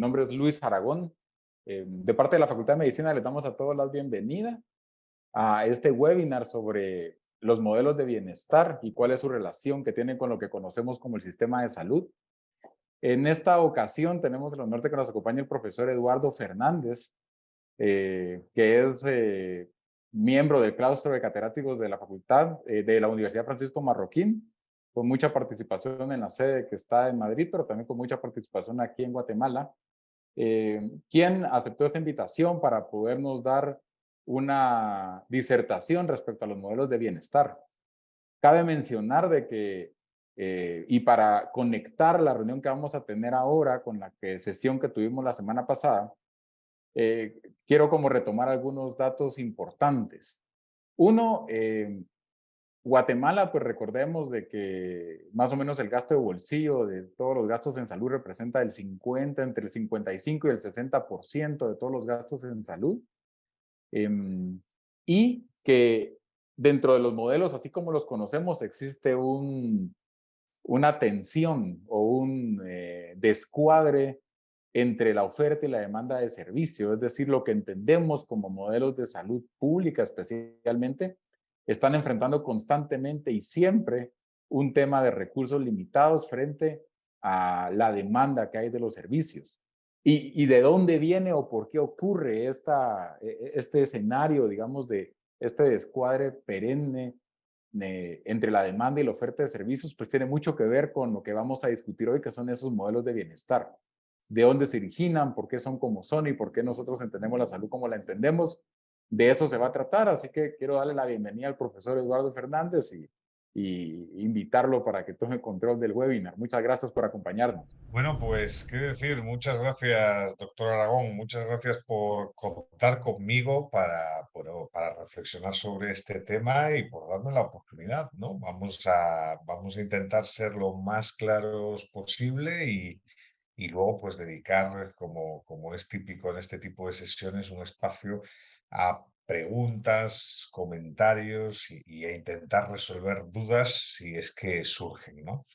Nombre es Luis Aragón. Eh, de parte de la Facultad de Medicina les damos a todos la bienvenida a este webinar sobre los modelos de bienestar y cuál es su relación que tienen con lo que conocemos como el sistema de salud. En esta ocasión tenemos el honor de que nos acompañe el profesor Eduardo Fernández, eh, que es eh, miembro del claustro de catedráticos de la facultad de la Universidad Francisco Marroquín con mucha participación en la sede que está en Madrid, pero también con mucha participación aquí en Guatemala, eh, quien aceptó esta invitación para podernos dar una disertación respecto a los modelos de bienestar. Cabe mencionar de que, eh, y para conectar la reunión que vamos a tener ahora con la que, sesión que tuvimos la semana pasada, eh, quiero como retomar algunos datos importantes. Uno, eh, Guatemala, pues recordemos de que más o menos el gasto de bolsillo de todos los gastos en salud representa el 50, entre el 55 y el 60% de todos los gastos en salud. Em, y que dentro de los modelos, así como los conocemos, existe un, una tensión o un eh, descuadre entre la oferta y la demanda de servicio, es decir, lo que entendemos como modelos de salud pública especialmente, están enfrentando constantemente y siempre un tema de recursos limitados frente a la demanda que hay de los servicios. Y, de dónde viene o por qué ocurre esta, e, e, este escenario, digamos, de este descuadre perenne eh, entre la demanda y la oferta de servicios, pues tiene mucho que ver con lo que vamos a discutir hoy, que son esos modelos de bienestar. De dónde se originan, por qué son como son y por qué nosotros entendemos la salud como la entendemos de eso se va a tratar, así que quiero darle la bienvenida al profesor Eduardo Fernández y, invitarlo para que tome control del webinar. Muchas gracias por acompañarnos. Bueno, pues qué decir, muchas gracias, doctor Aragón, muchas gracias por contar conmigo para, para reflexionar sobre este tema y por darme la oportunidad, ¿no? Vamos a, vamos a intentar ser lo más claros posible y, y luego pues dedicar, como, como es típico en este tipo de sesiones, un espacio a preguntas, comentarios y, a intentar resolver dudas si es que surgen. ¿no?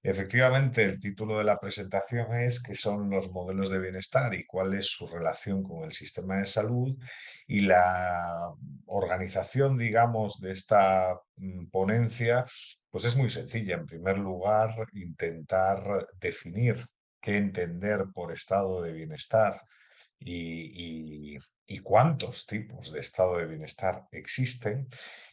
Efectivamente, el título de la presentación es qué son los modelos de bienestar y cuál es su relación con el sistema de salud y la organización, digamos, de esta mm, ponencia, pues es muy sencilla. En primer lugar, intentar definir qué entender por estado de bienestar y, cuántos tipos de estado de bienestar existen.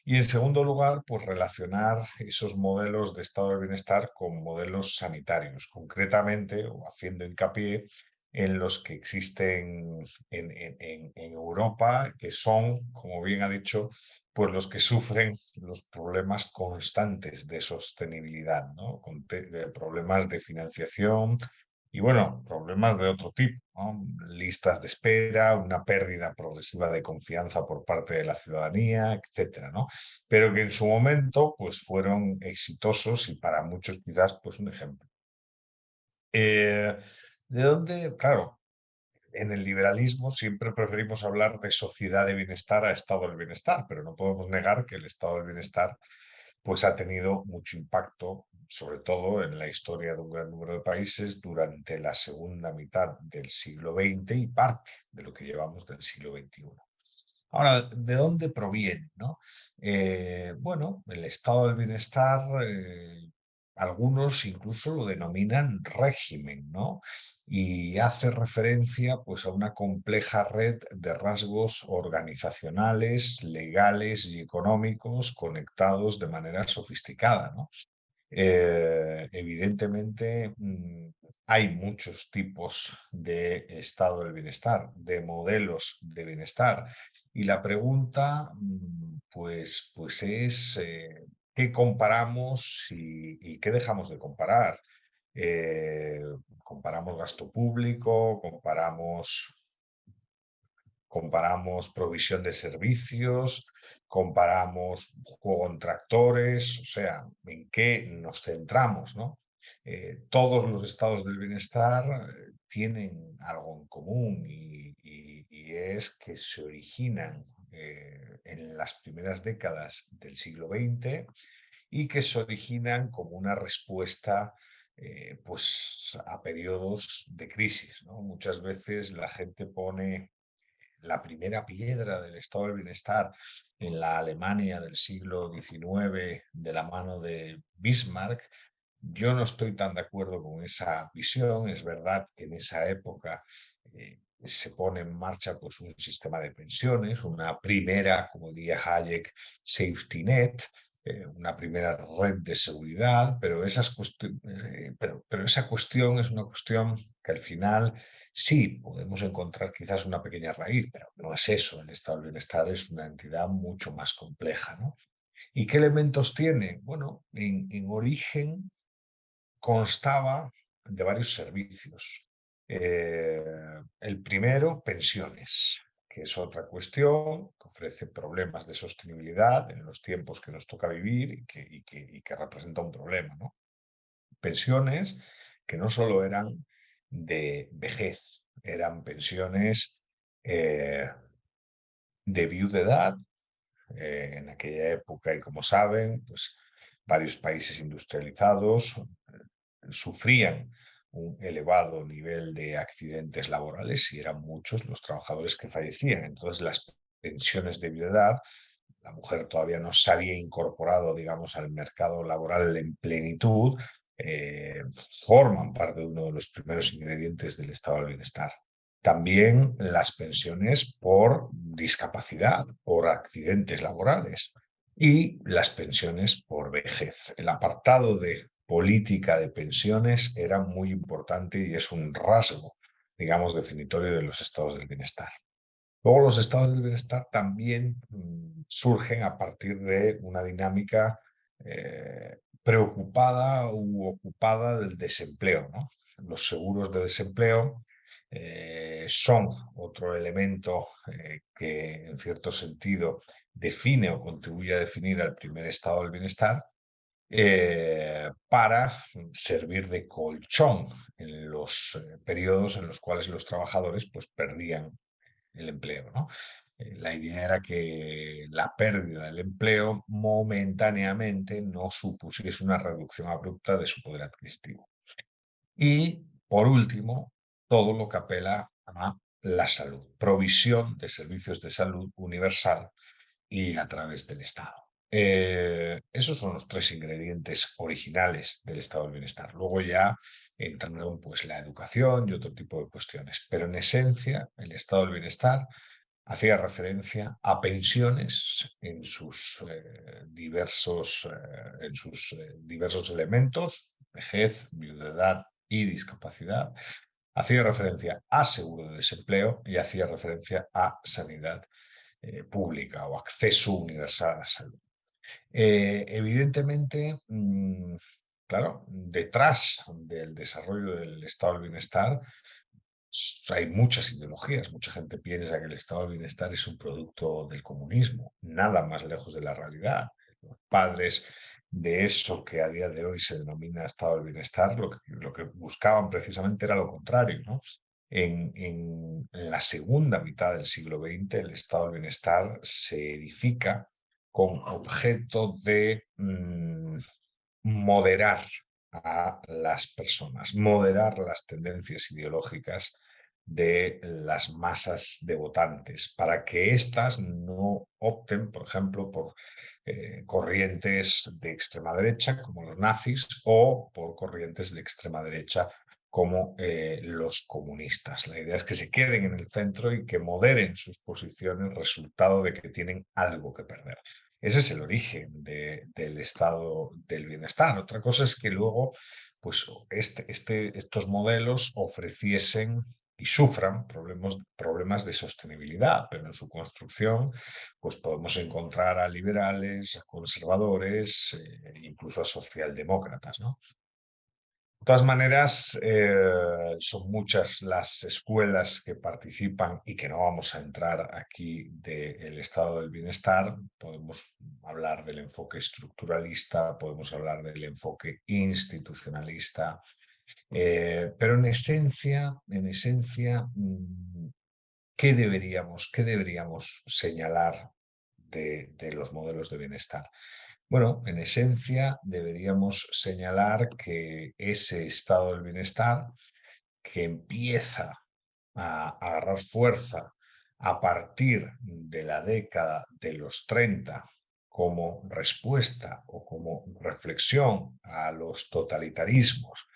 Y en segundo lugar, pues relacionar esos modelos de estado de bienestar con modelos sanitarios, concretamente o haciendo hincapié en los que existen en, Europa, que son, como bien ha dicho, pues los que sufren los problemas constantes de sostenibilidad, ¿no? Problemas de financiación, y bueno, problemas de otro tipo, listas de espera, una pérdida progresiva de confianza por parte de la ciudadanía, etcétera, ¿no? Pero que en su momento pues fueron exitosos y para muchos quizás pues un ejemplo. Eh, ¿De dónde? Claro, en el liberalismo siempre preferimos hablar de sociedad de bienestar a estado del bienestar, pero no podemos negar que el estado del bienestar pues ha tenido mucho impacto sobre todo en la historia de un gran número de países durante la segunda mitad del siglo XX y parte de lo que llevamos del siglo XXI. Ahora, ¿de dónde proviene? No? Eh, bueno, el estado del bienestar, eh, algunos incluso lo denominan régimen, ¿no? Y hace referencia pues, a una compleja red de rasgos organizacionales, legales y económicos conectados de manera sofisticada, ¿no? Eh, evidentemente mm, hay muchos tipos de estado del bienestar, de modelos de bienestar. Y la pregunta mm, pues, pues es eh, qué comparamos y, qué dejamos de comparar. Eh, comparamos gasto público, comparamos comparamos provisión de servicios, comparamos juego en tractores, o sea, en qué nos centramos, ¿no? Eh, todos los estados del bienestar eh, tienen algo en común y, es que se originan en las primeras décadas del siglo XX y que se originan como una respuesta eh, pues a periodos de crisis. Muchas veces la gente pone la primera piedra del estado del bienestar en la Alemania del siglo XIX de la mano de Bismarck, yo no estoy tan de acuerdo con esa visión. Es verdad que en esa época eh, se pone en marcha pues, un sistema de pensiones, una primera, como diría Hayek, safety net, eh, una primera red de seguridad, pero, esas eh, pero, pero esa cuestión es una cuestión que al final sí podemos encontrar quizás una pequeña raíz, pero no es eso. El estado del bienestar es una entidad mucho más compleja. ¿no? ¿Y qué elementos tiene? Bueno, en, en origen constaba de varios servicios. Eh, el primero, pensiones, que es otra cuestión que ofrece problemas de sostenibilidad en los tiempos que nos toca vivir y que, que, representa un problema. ¿no? Pensiones que no solo eran de vejez, eran pensiones eh, de viudedad. Eh, en aquella época, y como saben, pues varios países industrializados sufrían un elevado nivel de accidentes laborales y eran muchos los trabajadores que fallecían. Entonces las pensiones de edad, la mujer todavía no se había incorporado, digamos, al mercado laboral en plenitud, eh, forman parte de uno de los primeros ingredientes del estado del bienestar. También las pensiones por discapacidad, por accidentes laborales y las pensiones por vejez. El apartado de política de pensiones era muy importante y es un rasgo, digamos, definitorio de los estados del bienestar. Luego los estados del bienestar también mm, surgen a partir de una dinámica eh, preocupada u ocupada del desempleo. Los seguros de desempleo eh, son otro elemento eh, que en cierto sentido define o contribuye a definir al primer estado del bienestar eh, para servir de colchón en los eh, periodos en los cuales los trabajadores pues, perdían el empleo. Eh, la idea era que la pérdida del empleo momentáneamente no supusiese una reducción abrupta de su poder adquisitivo. Y, por último, todo lo que apela a la salud, provisión de servicios de salud universal y a través del Estado. Eh, esos son los tres ingredientes originales del estado del bienestar. Luego ya entran pues, la educación y otro tipo de cuestiones. Pero en esencia, el estado del bienestar hacía referencia a pensiones en sus, eh, diversos, eh, en sus diversos elementos, vejez, viudedad y discapacidad. Hacía referencia a seguro de desempleo y hacía referencia a sanidad pública o acceso universal a la salud. Eh, evidentemente, mm, claro, detrás del desarrollo del estado del bienestar hay muchas ideologías. Mucha gente piensa que el estado del bienestar es un producto del comunismo, nada más lejos de la realidad. Los padres de eso que a día de hoy se denomina estado del bienestar, lo que, lo que buscaban precisamente era lo contrario. ¿no? En, en, la segunda mitad del siglo XX, el estado del bienestar se edifica con objeto de mm, moderar a las personas, moderar las tendencias ideológicas de las masas de votantes, para que éstas no opten, por ejemplo, por eh, corrientes de extrema derecha, como los nazis, o por corrientes de extrema derecha, como eh, los comunistas. La idea es que se queden en el centro y que moderen sus posiciones, resultado de que tienen algo que perder. Ese es el origen del estado del bienestar. Otra cosa es que luego pues, este, este, estos modelos ofreciesen y sufran problemas, problemas de sostenibilidad, pero en su construcción pues podemos encontrar a liberales, a conservadores, eh, incluso a socialdemócratas. ¿no? De todas maneras, eh, son muchas las escuelas que participan y que no vamos a entrar aquí del estado del bienestar. Podemos hablar del enfoque estructuralista, podemos hablar del enfoque institucionalista, eh, pero en esencia, en esencia, mm, ¿qué deberíamos, qué deberíamos señalar de, de los modelos de bienestar. Bueno, en esencia deberíamos señalar que ese estado del bienestar que empieza a agarrar fuerza a partir de la década de los 30 como respuesta o como reflexión a los totalitarismos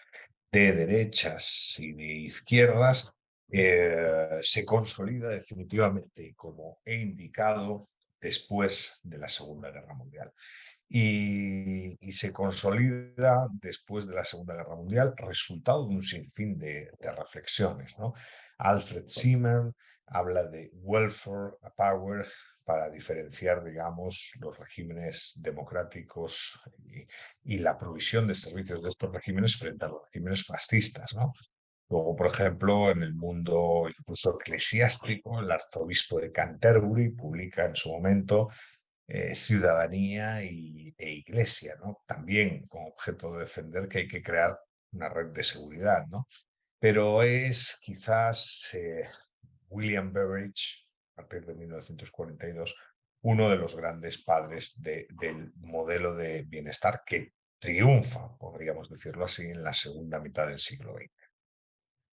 de derechas y de izquierdas, eh, se consolida definitivamente, como he indicado, después de la Segunda Guerra Mundial. Y, se consolida después de la Segunda Guerra Mundial, resultado de un sinfín de, de reflexiones. ¿no? Alfred Zimmer habla de welfare power para diferenciar, digamos, los regímenes democráticos y, la provisión de servicios de estos regímenes frente a los regímenes fascistas. ¿no? Luego, por ejemplo, en el mundo incluso eclesiástico, el arzobispo de Canterbury publica en su momento eh, Ciudadanía y, e Iglesia, ¿no? también con objeto de defender que hay que crear una red de seguridad. ¿no? Pero es quizás eh, William Beveridge, a partir de 1942, uno de los grandes padres del modelo de bienestar que triunfa, podríamos decirlo así, en la segunda mitad del siglo XX.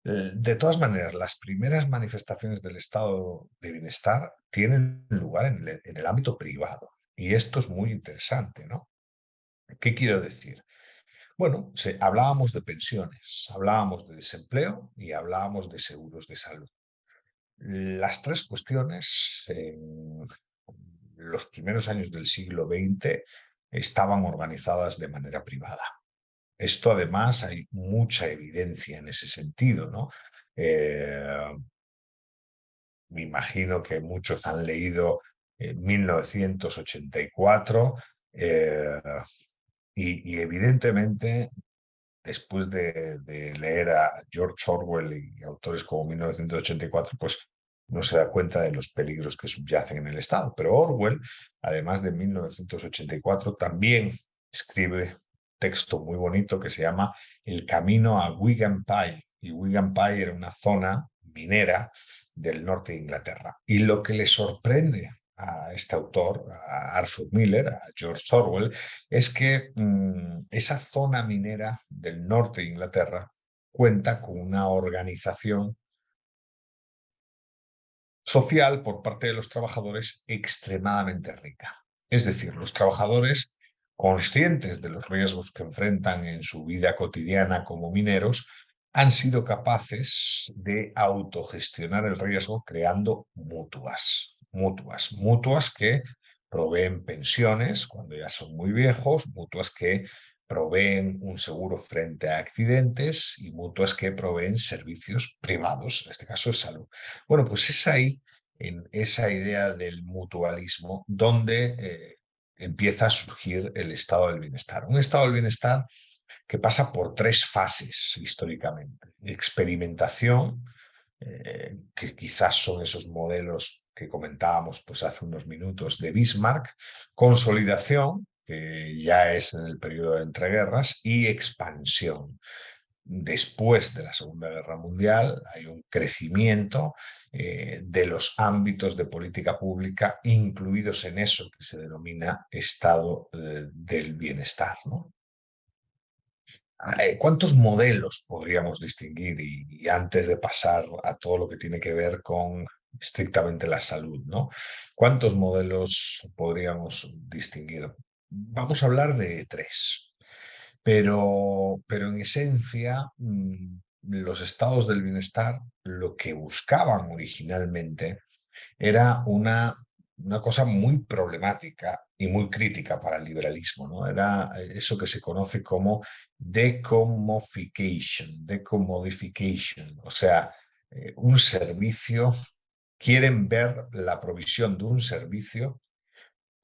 Eh, de todas maneras, las primeras manifestaciones del estado de bienestar tienen lugar en el, ámbito privado. Y esto es muy interesante, ¿no? ¿Qué quiero decir? Bueno, hablábamos de pensiones, hablábamos de desempleo y hablábamos de seguros de salud. Las tres cuestiones en los primeros años del siglo XX estaban organizadas de manera privada. Esto además hay mucha evidencia en ese sentido. ¿no? Eh, me imagino que muchos han leído en 1984 eh, y, evidentemente después de, leer a George Orwell y autores como 1984, pues no se da cuenta de los peligros que subyacen en el Estado. Pero Orwell, además de 1984, también escribe texto muy bonito que se llama El camino a Wigan Pie. Y Wigan Pie era una zona minera del norte de Inglaterra. Y lo que le sorprende a este autor, a Arthur Miller, a George Orwell, es que mm, esa zona minera del norte de Inglaterra cuenta con una organización social por parte de los trabajadores extremadamente rica. Es decir, los trabajadores conscientes de los riesgos que enfrentan en su vida cotidiana como mineros, han sido capaces de autogestionar el riesgo creando mutuas, mutuas, mutuas que proveen pensiones cuando ya son muy viejos, mutuas que proveen un seguro frente a accidentes y mutuas que proveen servicios privados, en este caso de salud. Bueno, pues es ahí, en esa idea del mutualismo, donde eh, empieza a surgir el estado del bienestar. Un estado del bienestar que pasa por tres fases históricamente. Experimentación, eh, que quizás son esos modelos que comentábamos pues, hace unos minutos de Bismarck, consolidación, que ya es en el periodo de entreguerras, y expansión. Después de la Segunda Guerra Mundial hay un crecimiento eh, de los ámbitos de política pública incluidos en eso que se denomina estado eh, del bienestar. ¿no? Eh, ¿Cuántos modelos podríamos distinguir? Y, antes de pasar a todo lo que tiene que ver con estrictamente la salud, ¿no? ¿Cuántos modelos podríamos distinguir? Vamos a hablar de tres, pero, pero en esencia mm, los estados del bienestar lo que buscaban originalmente era una una cosa muy problemática y muy crítica para el liberalismo. ¿no? Era eso que se conoce como decommodification, decommodification, o sea, eh, un servicio, quieren ver la provisión de un servicio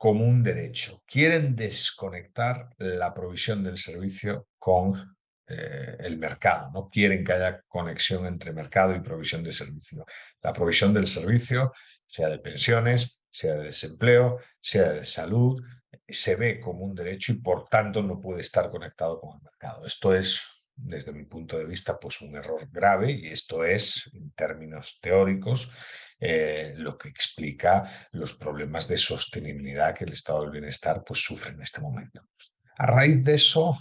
como un derecho, quieren desconectar la provisión del servicio con eh, el mercado, no quieren que haya conexión entre mercado y provisión de servicio. La provisión del servicio, sea de pensiones, sea de desempleo, sea de salud, se ve como un derecho y por tanto no puede estar conectado con el mercado. Esto es desde mi punto de vista, pues un error grave y esto es, en términos teóricos, eh, lo que explica los problemas de sostenibilidad que el estado del bienestar pues, sufre en este momento. A raíz de eso,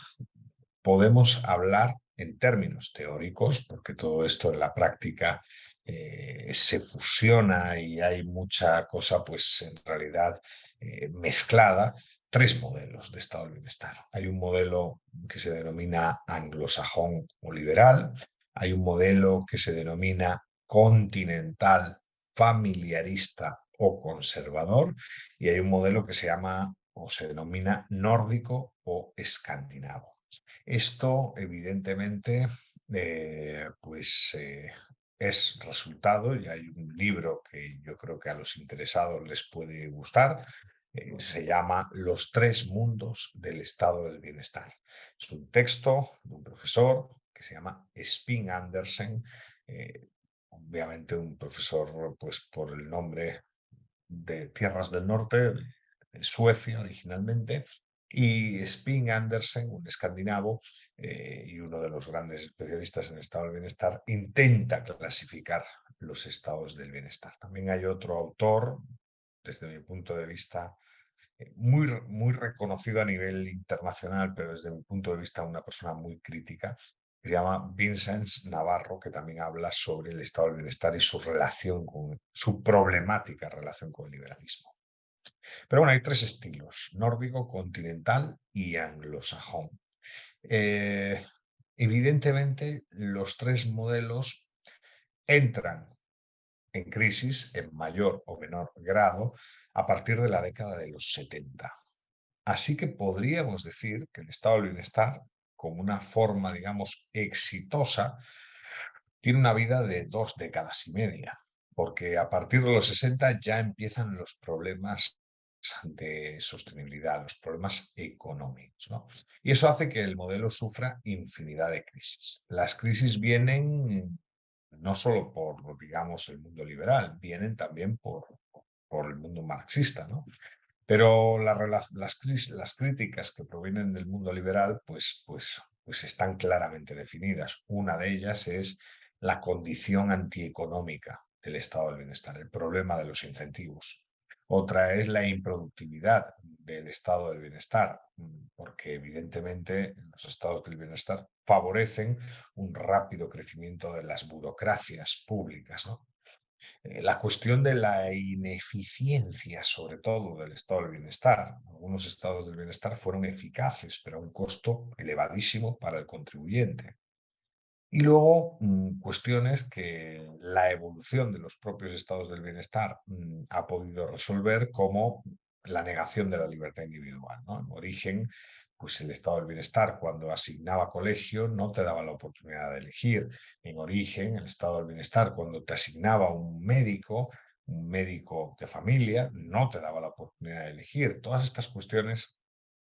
podemos hablar en términos teóricos, porque todo esto en la práctica eh, se fusiona y hay mucha cosa, pues en realidad eh, mezclada, tres modelos de estado del bienestar. Hay un modelo que se denomina anglosajón o liberal, hay un modelo que se denomina continental, familiarista o conservador, y hay un modelo que se llama o se denomina nórdico o escandinavo. Esto, evidentemente, eh, pues eh, es resultado, y hay un libro que yo creo que a los interesados les puede gustar, eh, se llama Los tres mundos del estado del bienestar. Es un texto de un profesor que se llama Spin Andersen, obviamente un profesor pues por el nombre de Tierras del Norte, Suecia originalmente, y Spin Andersen, un escandinavo eh, y uno de los grandes especialistas en estado del bienestar, intenta clasificar los estados del bienestar. También hay otro autor, desde mi punto de vista, eh, muy, muy reconocido a nivel internacional, pero desde mi punto de vista una persona muy crítica, se llama Vincent Navarro, que también habla sobre el estado del bienestar y su relación con, su problemática relación con el liberalismo. Pero bueno, hay tres estilos, nórdico, continental y anglosajón. Eh, evidentemente, los tres modelos entran en crisis en mayor o menor grado a partir de la década de los 70. Así que podríamos decir que el estado del bienestar, como una forma, digamos, exitosa, tiene una vida de dos décadas y media porque a partir de los 60 ya empiezan los problemas de sostenibilidad, los problemas económicos. Y eso hace que el modelo sufra infinidad de crisis. Las crisis vienen no solo por, digamos, el mundo liberal, vienen también por, por el mundo marxista. ¿no? Pero las, críticas que provienen del mundo liberal pues, pues, pues están claramente definidas. Una de ellas es la condición antieconómica del estado del bienestar, el problema de los incentivos. Otra es la improductividad del estado del bienestar, porque evidentemente los estados del bienestar favorecen un rápido crecimiento de las burocracias públicas. Eh, la cuestión de la ineficiencia, sobre todo, del estado del bienestar. Algunos estados del bienestar fueron eficaces, pero a un costo elevadísimo para el contribuyente. Y luego mm, cuestiones que la evolución de los propios estados del bienestar mm, ha podido resolver como la negación de la libertad individual. ¿no? En origen, pues el estado del bienestar cuando asignaba colegio no te daba la oportunidad de elegir. En origen, el estado del bienestar cuando te asignaba un médico, un médico de familia, no te daba la oportunidad de elegir. Todas estas cuestiones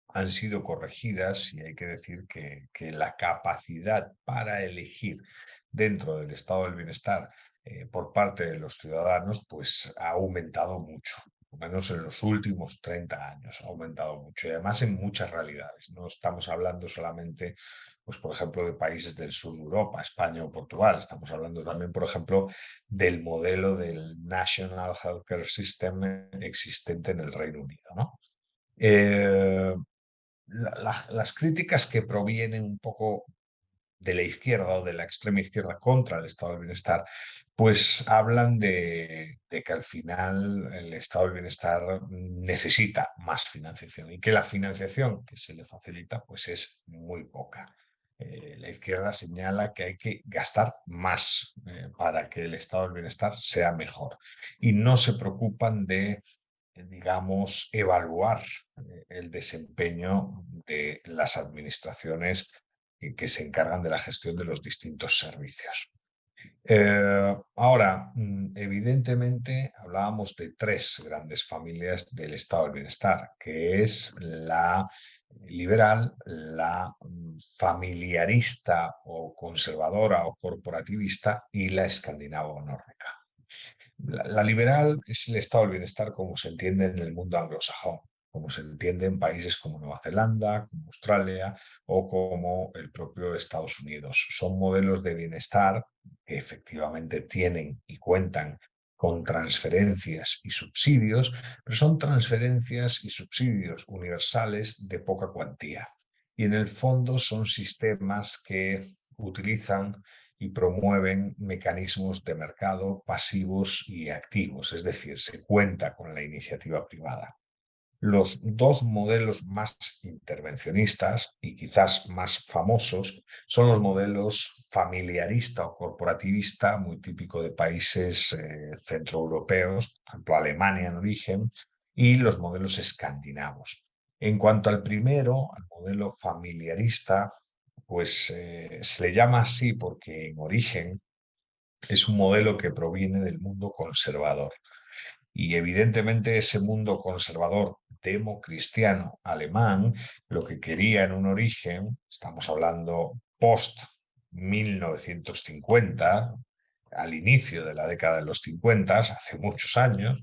han sido corregidas y hay que decir que, la capacidad para elegir dentro del estado del bienestar eh, por parte de los ciudadanos pues ha aumentado mucho, menos en los últimos 30 años ha aumentado mucho y además en muchas realidades. No estamos hablando solamente, pues por ejemplo, de países del sur de Europa, España o Portugal, estamos hablando también, por ejemplo, del modelo del National Healthcare System existente en el Reino Unido. ¿no? Eh, las críticas que provienen un poco de la izquierda o de la extrema izquierda contra el estado del bienestar, pues hablan de, que al final el estado del bienestar necesita más financiación y que la financiación que se le facilita pues es muy poca. Eh, la izquierda señala que hay que gastar más eh, para que el estado del bienestar sea mejor y no se preocupan de digamos, evaluar eh, el desempeño de las administraciones que se encargan de la gestión de los distintos servicios. Eh, ahora, mm, evidentemente hablábamos de tres grandes familias del estado del bienestar, que es la liberal, la mm, familiarista o conservadora o corporativista y la escandinavo-nórdica. La, liberal es el estado del bienestar como se entiende en el mundo anglosajón. Como se entiende en países como Nueva Zelanda, como Australia o como el propio Estados Unidos. Son modelos de bienestar que efectivamente tienen y cuentan con transferencias y subsidios, pero son transferencias y subsidios universales de poca cuantía. Y en el fondo son sistemas que utilizan y promueven mecanismos de mercado pasivos y activos, es decir, se cuenta con la iniciativa privada. Los dos modelos más intervencionistas y quizás más famosos son los modelos familiarista o corporativista, muy típico de países eh, centroeuropeos, por ejemplo Alemania en origen, y los modelos escandinavos. En cuanto al primero, al modelo familiarista, pues eh, se le llama así porque en origen es un modelo que proviene del mundo conservador. Y evidentemente ese mundo conservador democristiano alemán lo que quería en un origen, estamos hablando post 1950, al inicio de la década de los 50, hace muchos años,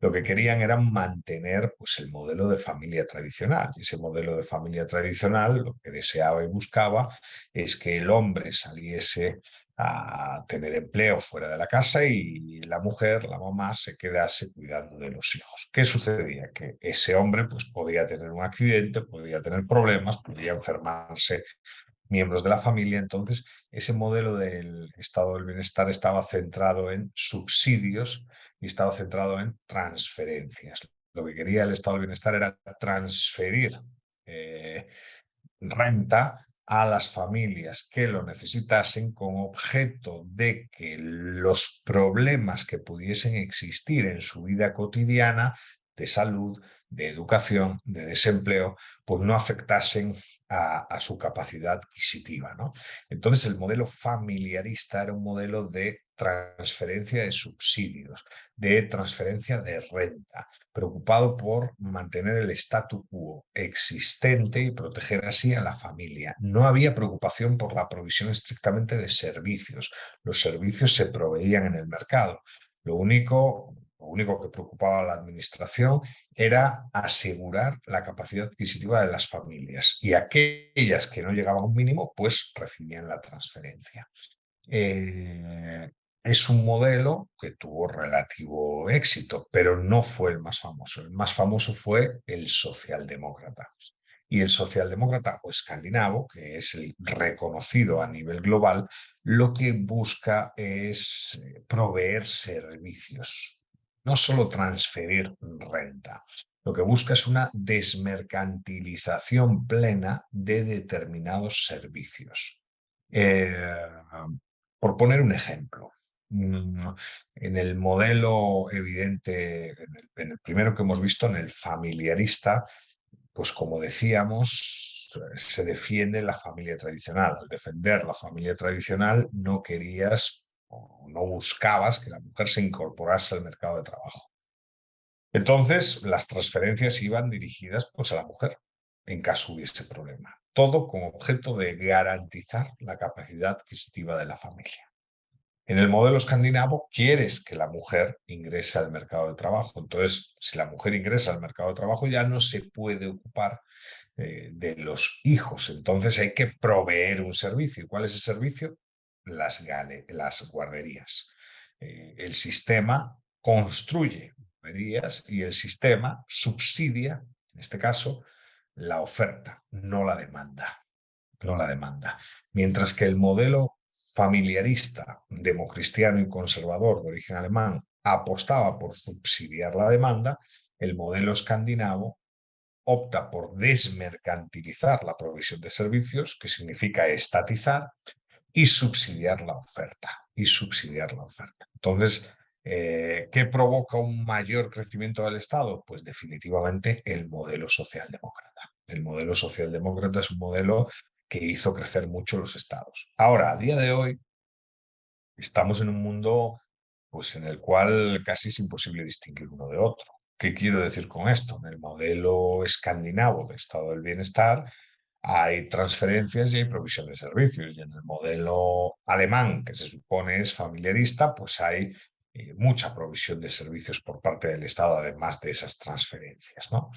lo que querían era mantener pues, el modelo de familia tradicional. Y ese modelo de familia tradicional lo que deseaba y buscaba es que el hombre saliese a tener empleo fuera de la casa y la mujer, la mamá, se quedase cuidando de los hijos. ¿Qué sucedía? Que ese hombre pues, podía tener un accidente, podía tener problemas, podía enfermarse miembros de la familia. Entonces, ese modelo del estado del bienestar estaba centrado en subsidios y estaba centrado en transferencias. Lo que quería el estado del bienestar era transferir eh, renta a las familias que lo necesitasen con objeto de que los problemas que pudiesen existir en su vida cotidiana de salud, de educación, de desempleo, pues no afectasen a, su capacidad adquisitiva. ¿no? Entonces el modelo familiarista era un modelo de transferencia de subsidios, de transferencia de renta, preocupado por mantener el statu quo existente y proteger así a la familia. No había preocupación por la provisión estrictamente de servicios. Los servicios se proveían en el mercado. Lo único lo único que preocupaba a la administración era asegurar la capacidad adquisitiva de las familias y aquellas que no llegaban a un mínimo, pues recibían la transferencia. Eh, es un modelo que tuvo relativo éxito, pero no fue el más famoso. El más famoso fue el socialdemócrata. Y el socialdemócrata o escandinavo, que es el reconocido a nivel global, lo que busca es eh, proveer servicios no solo transferir renta. Lo que busca es una desmercantilización plena de determinados servicios. Eh, por poner un ejemplo, mm, en el modelo evidente, en el, primero que hemos visto, en el familiarista, pues como decíamos, se defiende la familia tradicional. Al defender la familia tradicional no querías no buscabas que la mujer se incorporase al mercado de trabajo. Entonces, las transferencias iban dirigidas pues, a la mujer, en caso hubiese problema. Todo con objeto de garantizar la capacidad adquisitiva de la familia. En el modelo escandinavo, quieres que la mujer ingrese al mercado de trabajo. Entonces, si la mujer ingresa al mercado de trabajo, ya no se puede ocupar eh, de los hijos. Entonces, hay que proveer un servicio. ¿Cuál es el servicio? Las, las guarderías. Eh, el sistema construye guarderías y el sistema subsidia, en este caso, la oferta, no la demanda. No la demanda. Mientras que el modelo familiarista, democristiano y conservador de origen alemán apostaba por subsidiar la demanda, el modelo escandinavo opta por desmercantilizar la provisión de servicios, que significa estatizar, y subsidiar la oferta, y subsidiar la oferta. Entonces, eh, ¿qué provoca un mayor crecimiento del Estado? Pues definitivamente el modelo socialdemócrata. El modelo socialdemócrata es un modelo que hizo crecer mucho los estados. Ahora, a día de hoy, estamos en un mundo pues, en el cual casi es imposible distinguir uno de otro. ¿Qué quiero decir con esto? En el modelo escandinavo de estado del bienestar, hay transferencias y hay provisión de servicios. Y en el modelo alemán, que se supone es familiarista, pues hay eh, mucha provisión de servicios por parte del Estado, además de esas transferencias. ¿no?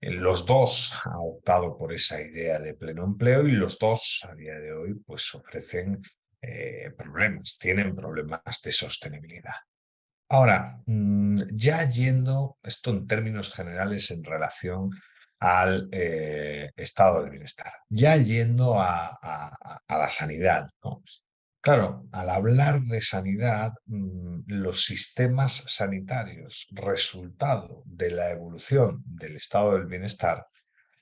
Los dos han optado por esa idea de pleno empleo y los dos a día de hoy pues ofrecen eh, problemas, tienen problemas de sostenibilidad. Ahora, mm, ya yendo esto en términos generales en relación al eh, estado del bienestar, ya yendo a, la sanidad. Claro, al hablar de sanidad, mm, los sistemas sanitarios, resultado de la evolución del estado del bienestar,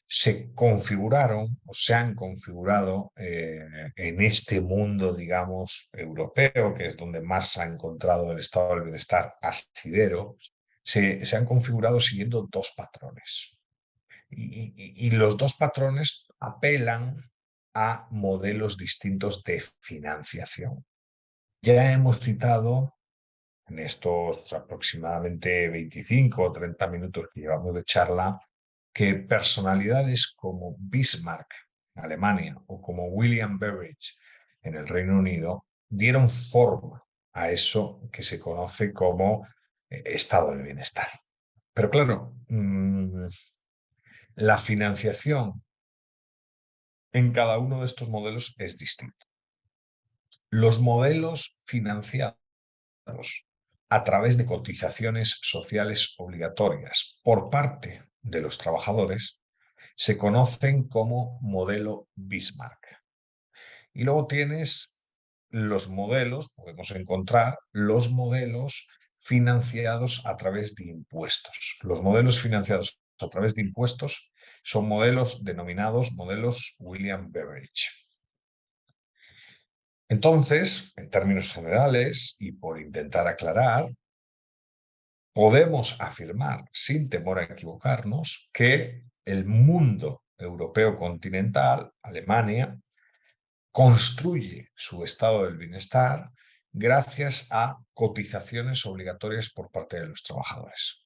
se configuraron o se han configurado eh, en este mundo, digamos, europeo, que es donde más se ha encontrado el estado del bienestar asidero, se, se han configurado siguiendo dos patrones. Y, los dos patrones apelan a modelos distintos de financiación. Ya hemos citado en estos aproximadamente 25 o 30 minutos que llevamos de charla que personalidades como Bismarck en Alemania o como William Beveridge en el Reino Unido dieron forma a eso que se conoce como eh, estado de bienestar. Pero claro, mm, la financiación en cada uno de estos modelos es distinto. Los modelos financiados a través de cotizaciones sociales obligatorias por parte de los trabajadores se conocen como modelo Bismarck. Y luego tienes los modelos, podemos encontrar los modelos financiados a través de impuestos. Los modelos financiados a través de impuestos son modelos denominados modelos William Beveridge. Entonces, en términos generales, y por intentar aclarar, podemos afirmar, sin temor a equivocarnos, que el mundo europeo continental, Alemania, construye su estado del bienestar gracias a cotizaciones obligatorias por parte de los trabajadores.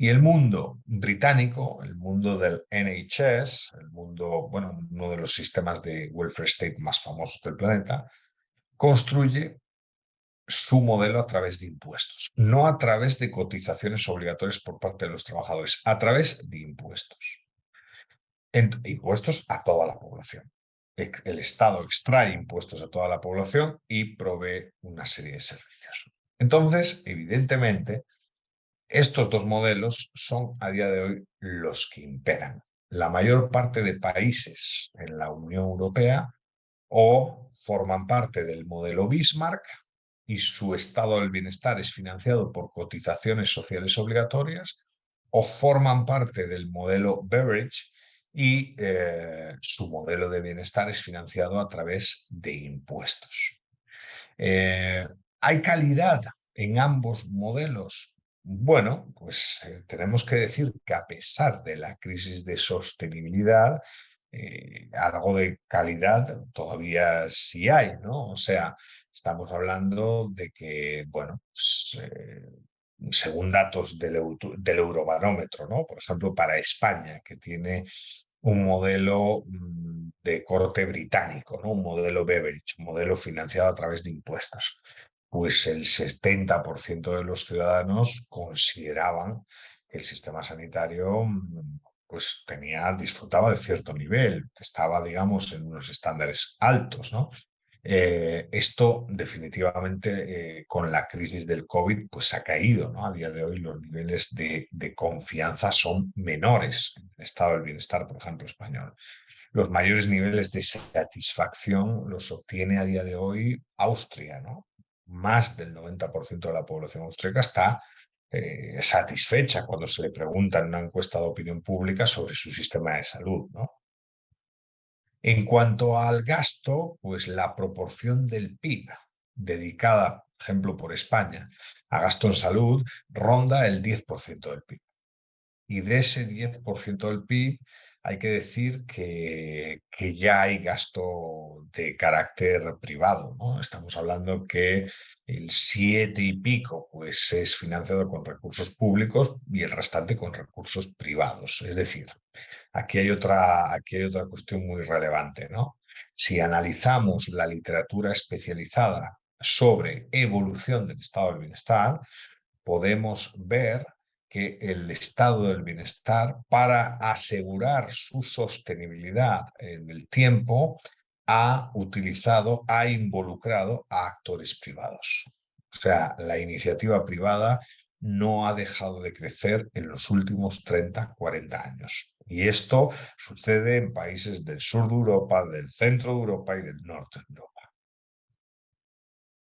Y el mundo británico, el mundo del NHS, el mundo, bueno, uno de los sistemas de welfare state más famosos del planeta, construye su modelo a través de impuestos, no a través de cotizaciones obligatorias por parte de los trabajadores, a través de impuestos. impuestos a toda la población. El Estado extrae impuestos a toda la población y provee una serie de servicios. Entonces, evidentemente, estos dos modelos son a día de hoy los que imperan. La mayor parte de países en la Unión Europea o forman parte del modelo Bismarck, y su estado del bienestar es financiado por cotizaciones sociales obligatorias o forman parte del modelo Beveridge y eh, su modelo de bienestar es financiado a través de impuestos. Eh, ¿Hay calidad en ambos modelos? Bueno, pues eh, tenemos que decir que a pesar de la crisis de sostenibilidad, algo de calidad todavía sí hay, ¿no? O sea, Estamos hablando de que, bueno, pues, eh, según datos del, Eurobarómetro, ¿no? Por ejemplo, para España, que tiene un modelo mm, de corte británico, ¿no? un modelo Beveridge, un modelo financiado a través de impuestos. Pues el 70% de los ciudadanos consideraban que el sistema sanitario mm, pues tenía, disfrutaba de cierto nivel, estaba, digamos, en unos estándares altos, ¿no? Eh, esto definitivamente eh, con la crisis del COVID pues ha caído. ¿no? A día de hoy los niveles de, confianza son menores en el estado del bienestar, por ejemplo, español. Los mayores niveles de satisfacción los obtiene a día de hoy Austria. ¿no? Más del 90% de la población austríaca está eh, satisfecha cuando se le pregunta en una encuesta de opinión pública sobre su sistema de salud. En cuanto al gasto, pues la proporción del PIB dedicada, por ejemplo, por España a gasto en salud ronda el 10% del PIB. Y de ese 10% del PIB hay que decir que, que, ya hay gasto de carácter privado. ¿no? Estamos hablando que el 7 y pico pues, es financiado con recursos públicos y el restante con recursos privados. Es decir, aquí hay otra, aquí hay otra cuestión muy relevante. ¿no? Si analizamos la literatura especializada sobre evolución del estado del bienestar, podemos ver que el estado del bienestar, para asegurar su sostenibilidad en el tiempo, ha utilizado, ha involucrado a actores privados. O sea, la iniciativa privada no ha dejado de crecer en los últimos 30, 40 años. Y esto sucede en países del sur de Europa, del centro de Europa y del norte de Europa.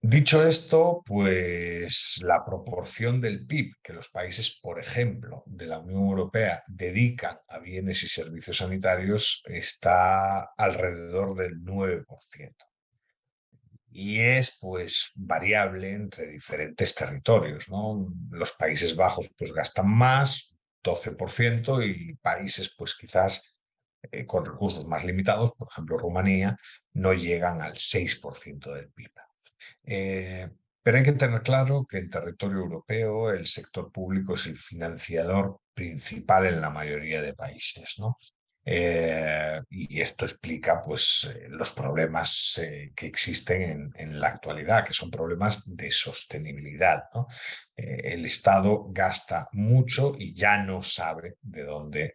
Dicho esto, pues la proporción del PIB que los países, por ejemplo, de la Unión Europea dedican a bienes y servicios sanitarios está alrededor del 9% y es pues variable entre diferentes territorios. Los Países Bajos pues gastan más, 12%, y países pues quizás eh, con recursos más limitados, por ejemplo Rumanía, no llegan al 6% del PIB. Eh, pero hay que tener claro que en territorio europeo el sector público es el financiador principal en la mayoría de países. ¿no? Eh, y esto explica pues, eh, los problemas eh, que existen en, la actualidad, que son problemas de sostenibilidad. el Estado gasta mucho y ya no sabe de dónde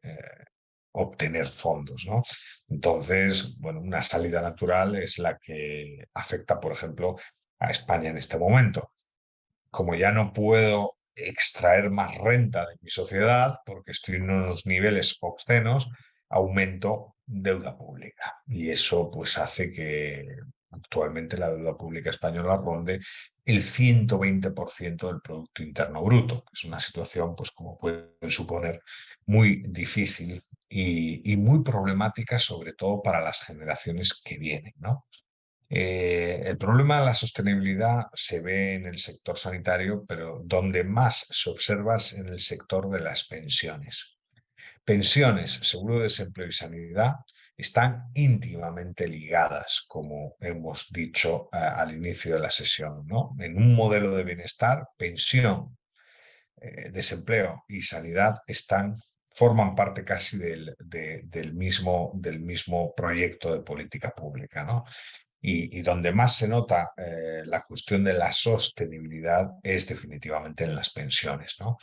obtener fondos. ¿no? Entonces, bueno, una salida natural es la que afecta, por ejemplo, a España en este momento. Como ya no puedo extraer más renta de mi sociedad porque estoy en unos niveles obscenos, aumento deuda pública. Y eso pues hace que actualmente la deuda pública española ronde el 120% del Producto Interno Bruto. Es una situación, pues como pueden suponer, muy difícil y, muy problemática, sobre todo para las generaciones que vienen. ¿no? Eh, el problema de la sostenibilidad se ve en el sector sanitario, pero donde más se observa es en el sector de las pensiones. Pensiones, seguro de desempleo y sanidad están íntimamente ligadas, como hemos dicho al inicio de la sesión. ¿no? En un modelo de bienestar, pensión, eh, desempleo y sanidad están, forman parte casi del, del, mismo, del mismo proyecto de política pública. ¿no? Y, donde más se nota eh, la cuestión de la sostenibilidad es definitivamente en las pensiones. ¿no?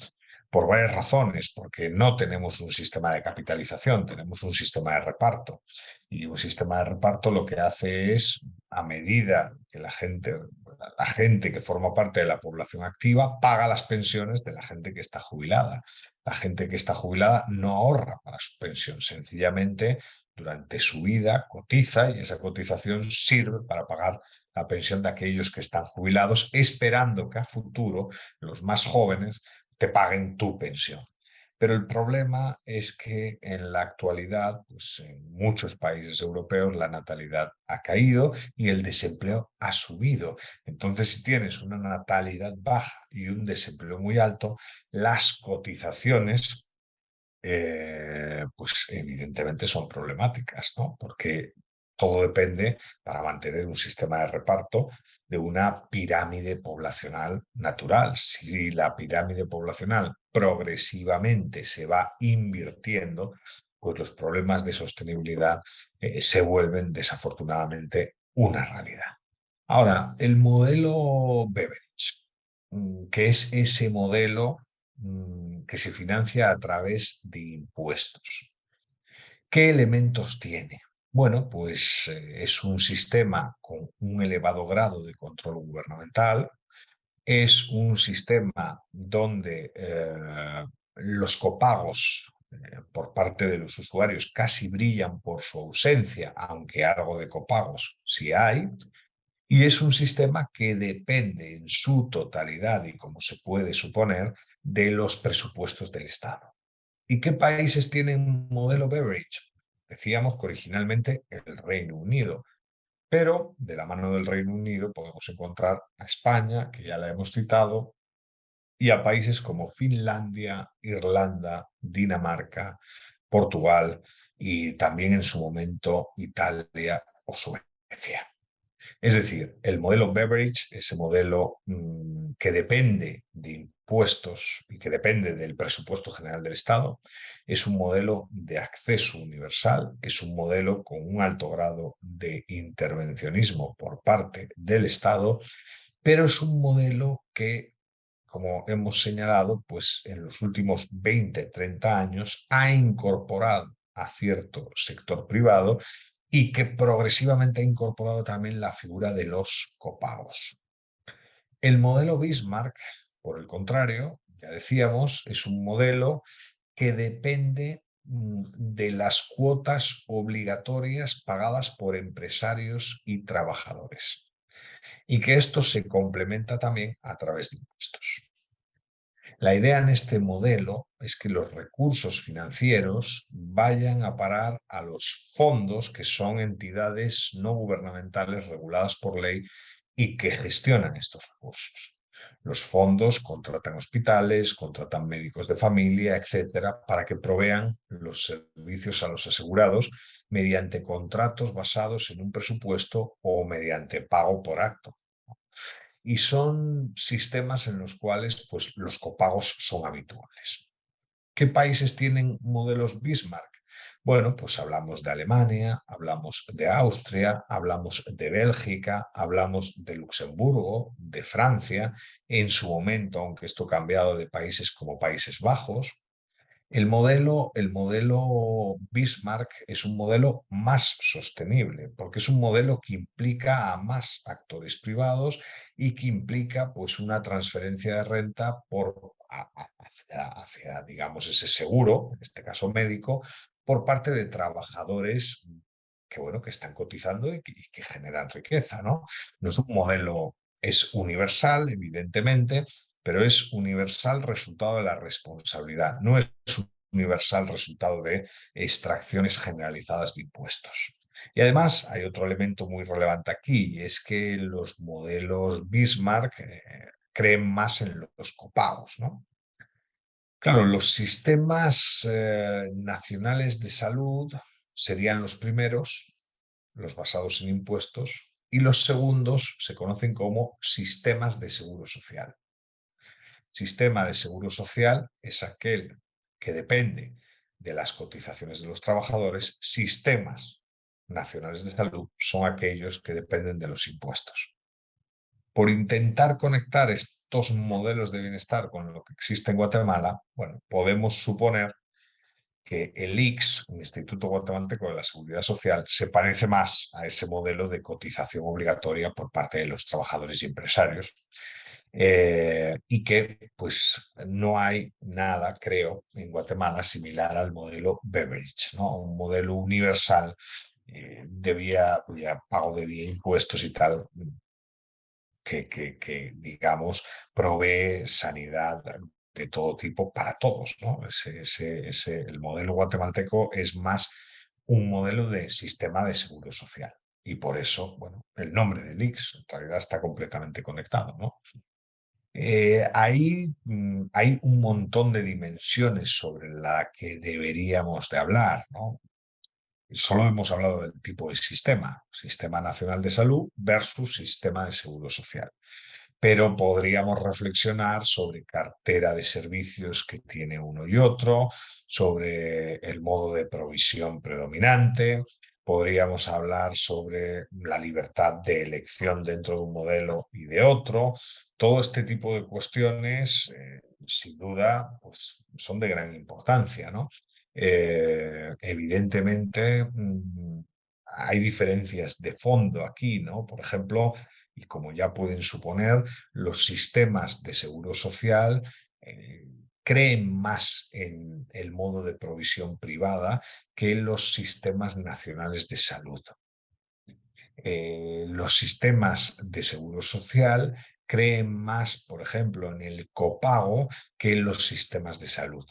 por varias razones, porque no tenemos un sistema de capitalización, tenemos un sistema de reparto. Y un sistema de reparto lo que hace es, a medida que la gente, la gente que forma parte de la población activa, paga las pensiones de la gente que está jubilada. La gente que está jubilada no ahorra para su pensión, sencillamente durante su vida cotiza y esa cotización sirve para pagar la pensión de aquellos que están jubilados, esperando que a futuro los más jóvenes te paguen tu pensión. Pero el problema es que en la actualidad, pues en muchos países europeos, la natalidad ha caído y el desempleo ha subido. Entonces, si tienes una natalidad baja y un desempleo muy alto, las cotizaciones, eh, pues evidentemente son problemáticas, ¿no? Porque todo depende, para mantener un sistema de reparto, de una pirámide poblacional natural. Si la pirámide poblacional progresivamente se va invirtiendo, pues los problemas de sostenibilidad eh, se vuelven desafortunadamente una realidad. Ahora, el modelo Beveridge, mm, que es ese modelo mm, que se financia a través de impuestos. ¿Qué elementos tiene? Bueno, pues eh, es un sistema con un elevado grado de control gubernamental, es un sistema donde eh, los copagos eh, por parte de los usuarios casi brillan por su ausencia, aunque algo de copagos sí hay, y es un sistema que depende en su totalidad y como se puede suponer de los presupuestos del Estado. ¿Y qué países tienen modelo Beveridge? Decíamos que originalmente el Reino Unido, pero de la mano del Reino Unido podemos encontrar a España, que ya la hemos citado, y a países como Finlandia, Irlanda, Dinamarca, Portugal y también en su momento Italia o Suecia. Es decir, el modelo Beveridge, ese modelo mm, que depende de y que depende del presupuesto general del Estado, es un modelo de acceso universal, es un modelo con un alto grado de intervencionismo por parte del Estado, pero es un modelo que como hemos señalado, pues en los últimos 20, 30 años ha incorporado a cierto sector privado y que progresivamente ha incorporado también la figura de los copagos. El modelo Bismarck, por el contrario, ya decíamos, es un modelo que depende mm, de las cuotas obligatorias pagadas por empresarios y trabajadores y que esto se complementa también a través de impuestos. La idea en este modelo es que los recursos financieros vayan a parar a los fondos que son entidades no gubernamentales reguladas por ley y que gestionan estos recursos. Los fondos contratan hospitales, contratan médicos de familia, etcétera, para que provean los servicios a los asegurados mediante contratos basados en un presupuesto o mediante pago por acto y son sistemas en los cuales pues, los copagos son habituales. ¿Qué países tienen modelos Bismarck? Bueno, pues hablamos de Alemania, hablamos de Austria, hablamos de Bélgica, hablamos de Luxemburgo, de Francia, en su momento, aunque esto ha cambiado de países como Países Bajos, el modelo, el modelo Bismarck es un modelo más sostenible, porque es un modelo que implica a más actores privados y que implica pues, una transferencia de renta por, hacia, digamos, ese seguro, en este caso médico, por parte de trabajadores que, bueno, que están cotizando y que, generan riqueza. ¿no? no es un modelo, es universal, evidentemente, pero es universal resultado de la responsabilidad, no es universal resultado de extracciones generalizadas de impuestos. Y además hay otro elemento muy relevante aquí, y es que los modelos Bismarck eh, creen más en los copagos. ¿no? Claro, los sistemas eh, nacionales de salud serían los primeros, los basados en impuestos, y los segundos se conocen como sistemas de seguro social. Sistema de seguro social es aquel que depende de las cotizaciones de los trabajadores, sistemas nacionales de salud son aquellos que dependen de los impuestos. Por intentar conectar estos modelos de bienestar con lo que existe en Guatemala, bueno, podemos suponer que el IX, el Instituto Guatemalteco de la Seguridad Social, se parece más a ese modelo de cotización obligatoria por parte de los trabajadores y empresarios, eh, y que pues no hay nada, creo, en Guatemala similar al modelo Beveridge, ¿no? un modelo universal eh, de vía, pago de vía impuestos y tal, que, digamos provee sanidad de todo tipo para todos. ¿no? Ese, ese, ese, el modelo guatemalteco es más un modelo de sistema de seguro social. Y por eso, bueno, el nombre del IX en realidad está completamente conectado, ¿no? Eh, ahí mm, hay un montón de dimensiones sobre la que deberíamos de hablar. ¿no? Solo hemos hablado del tipo de sistema, Sistema Nacional de Salud versus Sistema de Seguro Social. Pero podríamos reflexionar sobre cartera de servicios que tiene uno y otro, sobre el modo de provisión predominante, podríamos hablar sobre la libertad de elección dentro de un modelo y de otro. Todo este tipo de cuestiones, eh, sin duda, pues, son de gran importancia. ¿no? Eh, evidentemente, mm, hay diferencias de fondo aquí, ¿no? Por ejemplo, y como ya pueden suponer, los sistemas de seguro social eh, creen más en el modo de provisión privada que los sistemas nacionales de salud. Eh, los sistemas de seguro social creen más, por ejemplo, en el copago que en los sistemas de salud,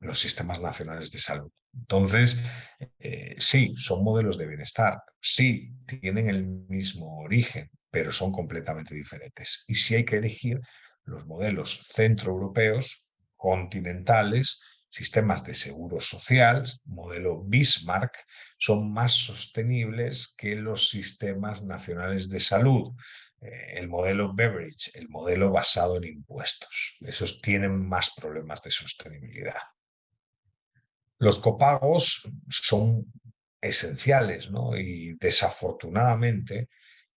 los sistemas nacionales de salud. Entonces, eh, sí, son modelos de bienestar, sí, tienen el mismo origen, pero son completamente diferentes. Y si hay que elegir, los modelos centroeuropeos, continentales, sistemas de seguro social, modelo Bismarck, son más sostenibles que los sistemas nacionales de salud. Eh, el modelo Beveridge, el modelo basado en impuestos. Esos tienen más problemas de sostenibilidad. Los copagos son esenciales ¿no? y desafortunadamente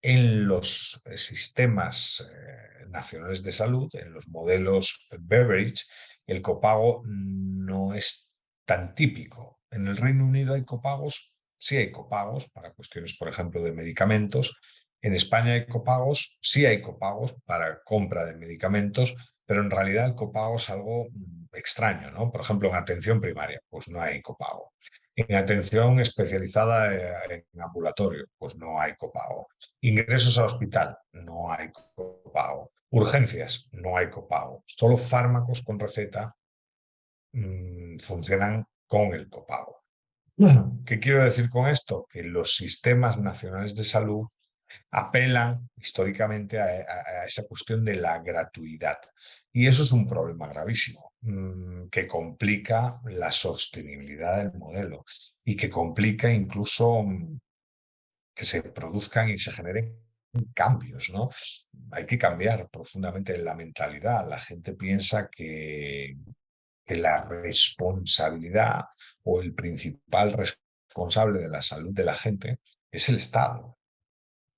en los sistemas eh, nacionales de salud, en los modelos Beveridge, el copago no es tan típico. En el Reino Unido hay copagos, sí hay copagos para cuestiones, por ejemplo, de medicamentos. En España hay copagos, sí hay copagos para compra de medicamentos, pero en realidad el copago es algo mm, extraño, ¿no? Por ejemplo, en atención primaria, pues no hay copago. En atención especializada eh, en ambulatorio, pues no hay copago. Ingresos a hospital, no hay copago. Urgencias, no hay copago. Solo fármacos con receta mm, funcionan con el copago. ¿Qué quiero decir con esto? Que los sistemas nacionales de salud apelan históricamente a, esa cuestión de la gratuidad. Y eso es un problema gravísimo, mm, que complica la sostenibilidad del modelo y que complica incluso mm, que se produzcan y se generen cambios, ¿no? Hay que cambiar profundamente la mentalidad. La gente piensa que la responsabilidad o el principal responsable de la salud de la gente es el Estado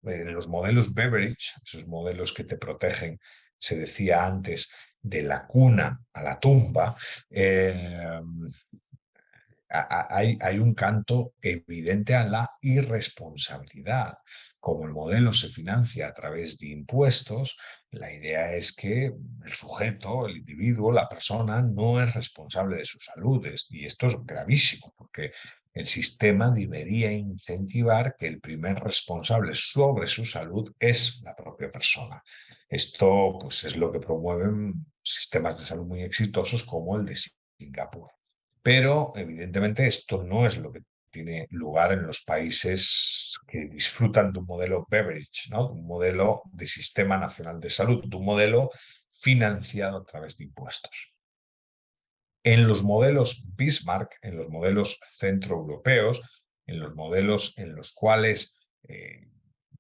en los modelos Beveridge, esos modelos que te protegen, se decía antes, de la cuna a la tumba, eh, hay, hay, un canto evidente a la irresponsabilidad. Como el modelo se financia a través de impuestos, la idea es que el sujeto, el individuo, la persona, no es responsable de su salud. Y esto es gravísimo, porque el sistema debería incentivar que el primer responsable sobre su salud es la propia persona. Esto pues, es lo que promueven sistemas de salud muy exitosos como el de Singapur. Pero evidentemente esto no es lo que tiene lugar en los países que disfrutan de un modelo beverage, ¿no? un modelo de sistema nacional de salud, de un modelo financiado a través de impuestos. En los modelos Bismarck, en los modelos centroeuropeos, en los modelos en los cuales eh,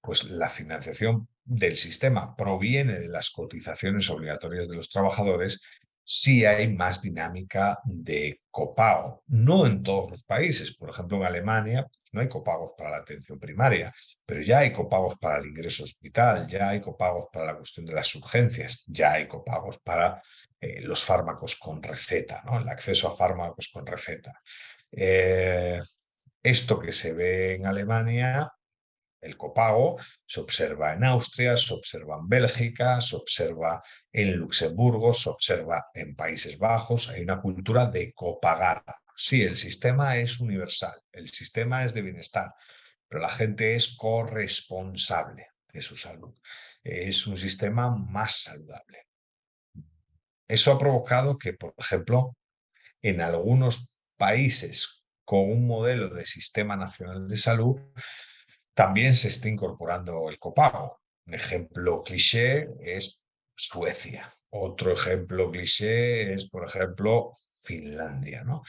pues la financiación del sistema proviene de las cotizaciones obligatorias de los trabajadores, sí hay más dinámica de copago. No en todos los países. Por ejemplo, en Alemania pues, no hay copagos para la atención primaria, pero ya hay copagos para el ingreso hospital, ya hay copagos para la cuestión de las urgencias, ya hay copagos para eh, los fármacos con receta, ¿no? el acceso a fármacos con receta. Eh, esto que se ve en Alemania el copago se observa en Austria, se observa en Bélgica, se observa en Luxemburgo, se observa en Países Bajos. Hay una cultura de copagar. Sí, el sistema es universal, el sistema es de bienestar, pero la gente es corresponsable de su salud. Es un sistema más saludable. Eso ha provocado que, por ejemplo, en algunos países con un modelo de sistema nacional de salud, también se está incorporando el copago. Un ejemplo cliché es Suecia. Otro ejemplo cliché es, por ejemplo, Finlandia. ¿no?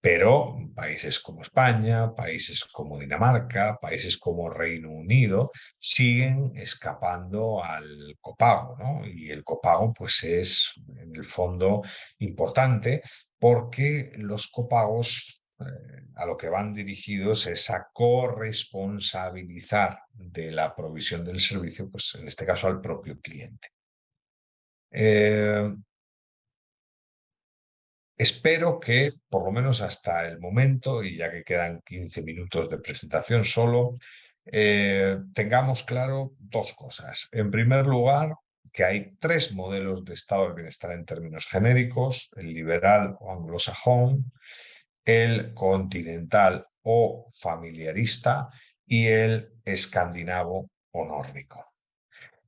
Pero países como España, países como Dinamarca, países como Reino Unido siguen escapando al copago. ¿no? Y el copago pues, es en el fondo importante porque los copagos eh, a lo que van dirigidos es a corresponsabilizar de la provisión del servicio, pues en este caso al propio cliente. Eh, espero que, por lo menos hasta el momento, y ya que quedan 15 minutos de presentación solo, eh, tengamos claro dos cosas. En primer lugar, que hay tres modelos de estado del bienestar en términos genéricos, el liberal o anglosajón, el continental o familiarista y el escandinavo o nórdico.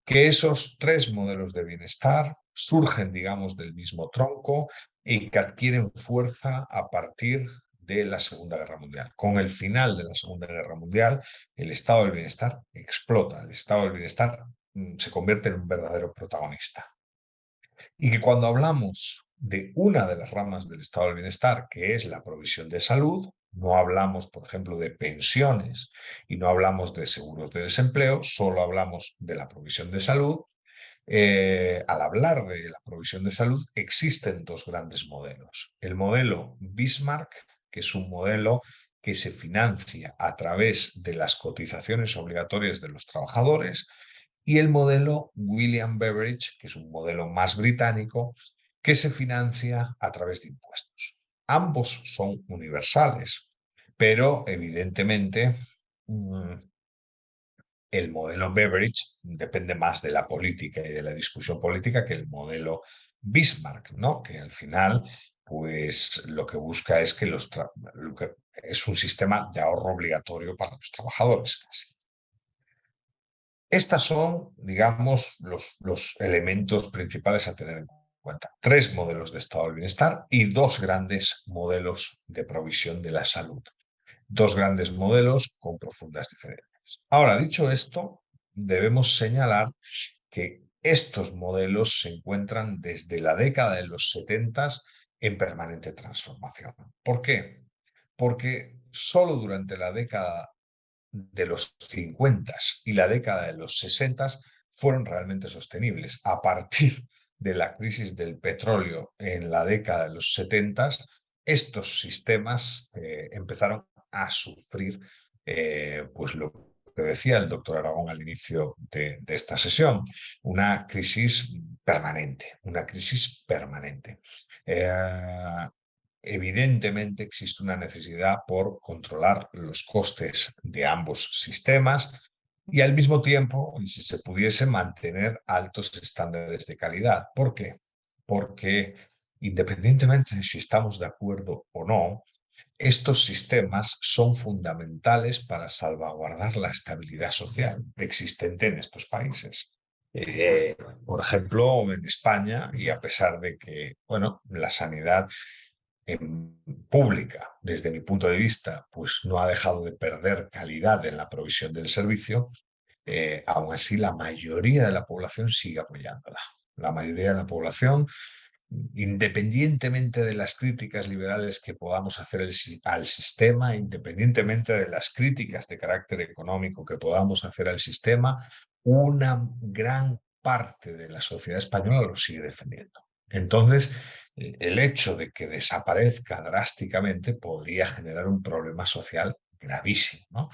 Que esos tres modelos de bienestar surgen, digamos, del mismo tronco y que adquieren fuerza a partir de la Segunda Guerra Mundial. Con el final de la Segunda Guerra Mundial, el estado del bienestar explota, el estado del bienestar mm, se convierte en un verdadero protagonista. Y que cuando hablamos de una de las ramas del estado del bienestar, que es la provisión de salud, no hablamos, por ejemplo, de pensiones y no hablamos de seguros de desempleo, solo hablamos de la provisión de salud. Eh, al hablar de la provisión de salud, existen dos grandes modelos. El modelo Bismarck, que es un modelo que se financia a través de las cotizaciones obligatorias de los trabajadores, y el modelo William Beveridge, que es un modelo más británico, que se financia a través de impuestos. Ambos son universales, pero evidentemente mm, el modelo Beveridge depende más de la política y de la discusión política que el modelo Bismarck, ¿no? que al final pues lo que busca es que, los es un sistema de ahorro obligatorio para los trabajadores casi. Estas son, digamos, los, los elementos principales a tener en cuenta. Tres modelos de estado del bienestar y dos grandes modelos de provisión de la salud. Dos grandes modelos con profundas diferencias. Ahora, dicho esto, debemos señalar que estos modelos se encuentran desde la década de los 70 en permanente transformación. ¿Por qué? Porque solo durante la década de los 50 y la década de los 60 fueron realmente sostenibles. A partir de la crisis del petróleo en la década de los 70, estos sistemas eh, empezaron a sufrir eh, pues lo que decía el doctor Aragón al inicio de, esta sesión, una crisis permanente, una crisis permanente. Eh, evidentemente existe una necesidad por controlar los costes de ambos sistemas y al mismo tiempo, si se pudiese, mantener altos estándares de calidad. ¿Por qué? Porque independientemente de si estamos de acuerdo o no, estos sistemas son fundamentales para salvaguardar la estabilidad social existente en estos países. Eh, por ejemplo, en España, y a pesar de que bueno, la sanidad pública, desde mi punto de vista, pues no ha dejado de perder calidad en la provisión del servicio, eh, aún así la mayoría de la población sigue apoyándola. La mayoría de la población independientemente de las críticas liberales que podamos hacer al sistema, independientemente de las críticas de carácter económico que podamos hacer al sistema, una gran parte de la sociedad española lo sigue defendiendo. Entonces, eh, el hecho de que desaparezca drásticamente podría generar un problema social gravísimo, ¿no?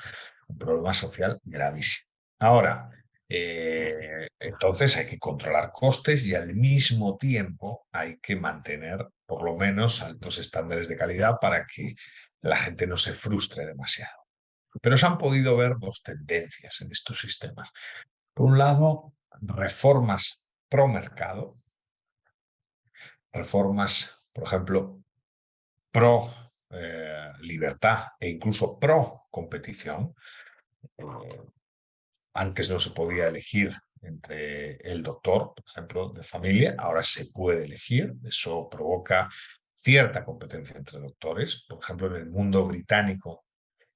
Un problema social gravísimo. Ahora, eh, entonces hay que controlar costes y al mismo tiempo hay que mantener por lo menos altos estándares de calidad para que la gente no se frustre demasiado. Pero se han podido ver dos tendencias en estos sistemas. Por un lado, reformas pro mercado, reformas, por ejemplo, pro eh, libertad e incluso pro competición. Eh, antes no se podía elegir entre el doctor, por ejemplo, de familia, ahora se puede elegir, eso provoca cierta competencia entre doctores. Por ejemplo, en el mundo británico,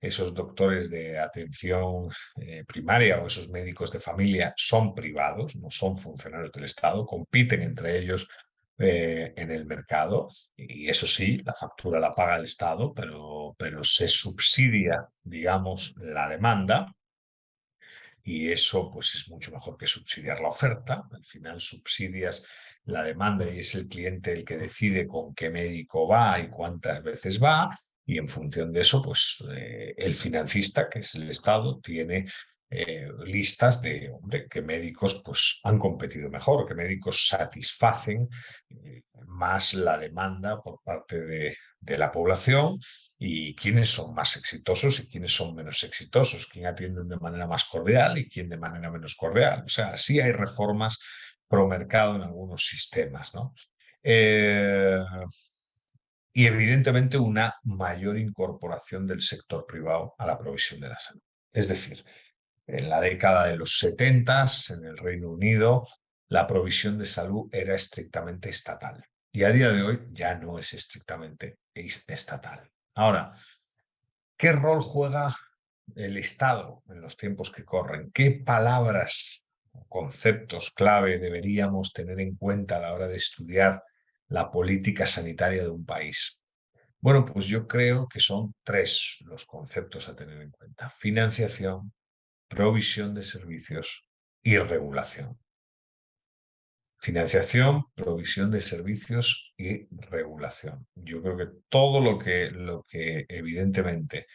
esos doctores de atención eh, primaria o esos médicos de familia son privados, no son funcionarios del Estado, compiten entre ellos eh, en el mercado y eso sí, la factura la paga el Estado, pero, pero se subsidia, digamos, la demanda y eso pues es mucho mejor que subsidiar la oferta. Al final subsidias la demanda y es el cliente el que decide con qué médico va y cuántas veces va y en función de eso pues eh, el financista, que es el Estado, tiene eh, listas de hombre, qué médicos pues, han competido mejor, qué médicos satisfacen eh, más la demanda por parte de, de la población y quiénes son más exitosos y quiénes son menos exitosos, quién atiende de manera más cordial y quién de manera menos cordial. O sea, sí hay reformas pro mercado en algunos sistemas. ¿no? Eh, y evidentemente una mayor incorporación del sector privado a la provisión de la salud. Es decir, en la década de los 70 en el Reino Unido la provisión de salud era estrictamente estatal y a día de hoy ya no es estrictamente estatal. Ahora, ¿qué rol juega el Estado en los tiempos que corren? ¿Qué palabras o conceptos clave deberíamos tener en cuenta a la hora de estudiar la política sanitaria de un país? Bueno, pues yo creo que son tres los conceptos a tener en cuenta. Financiación, provisión de servicios y regulación. Financiación, provisión de servicios y regulación. Yo creo que todo lo que, lo que evidentemente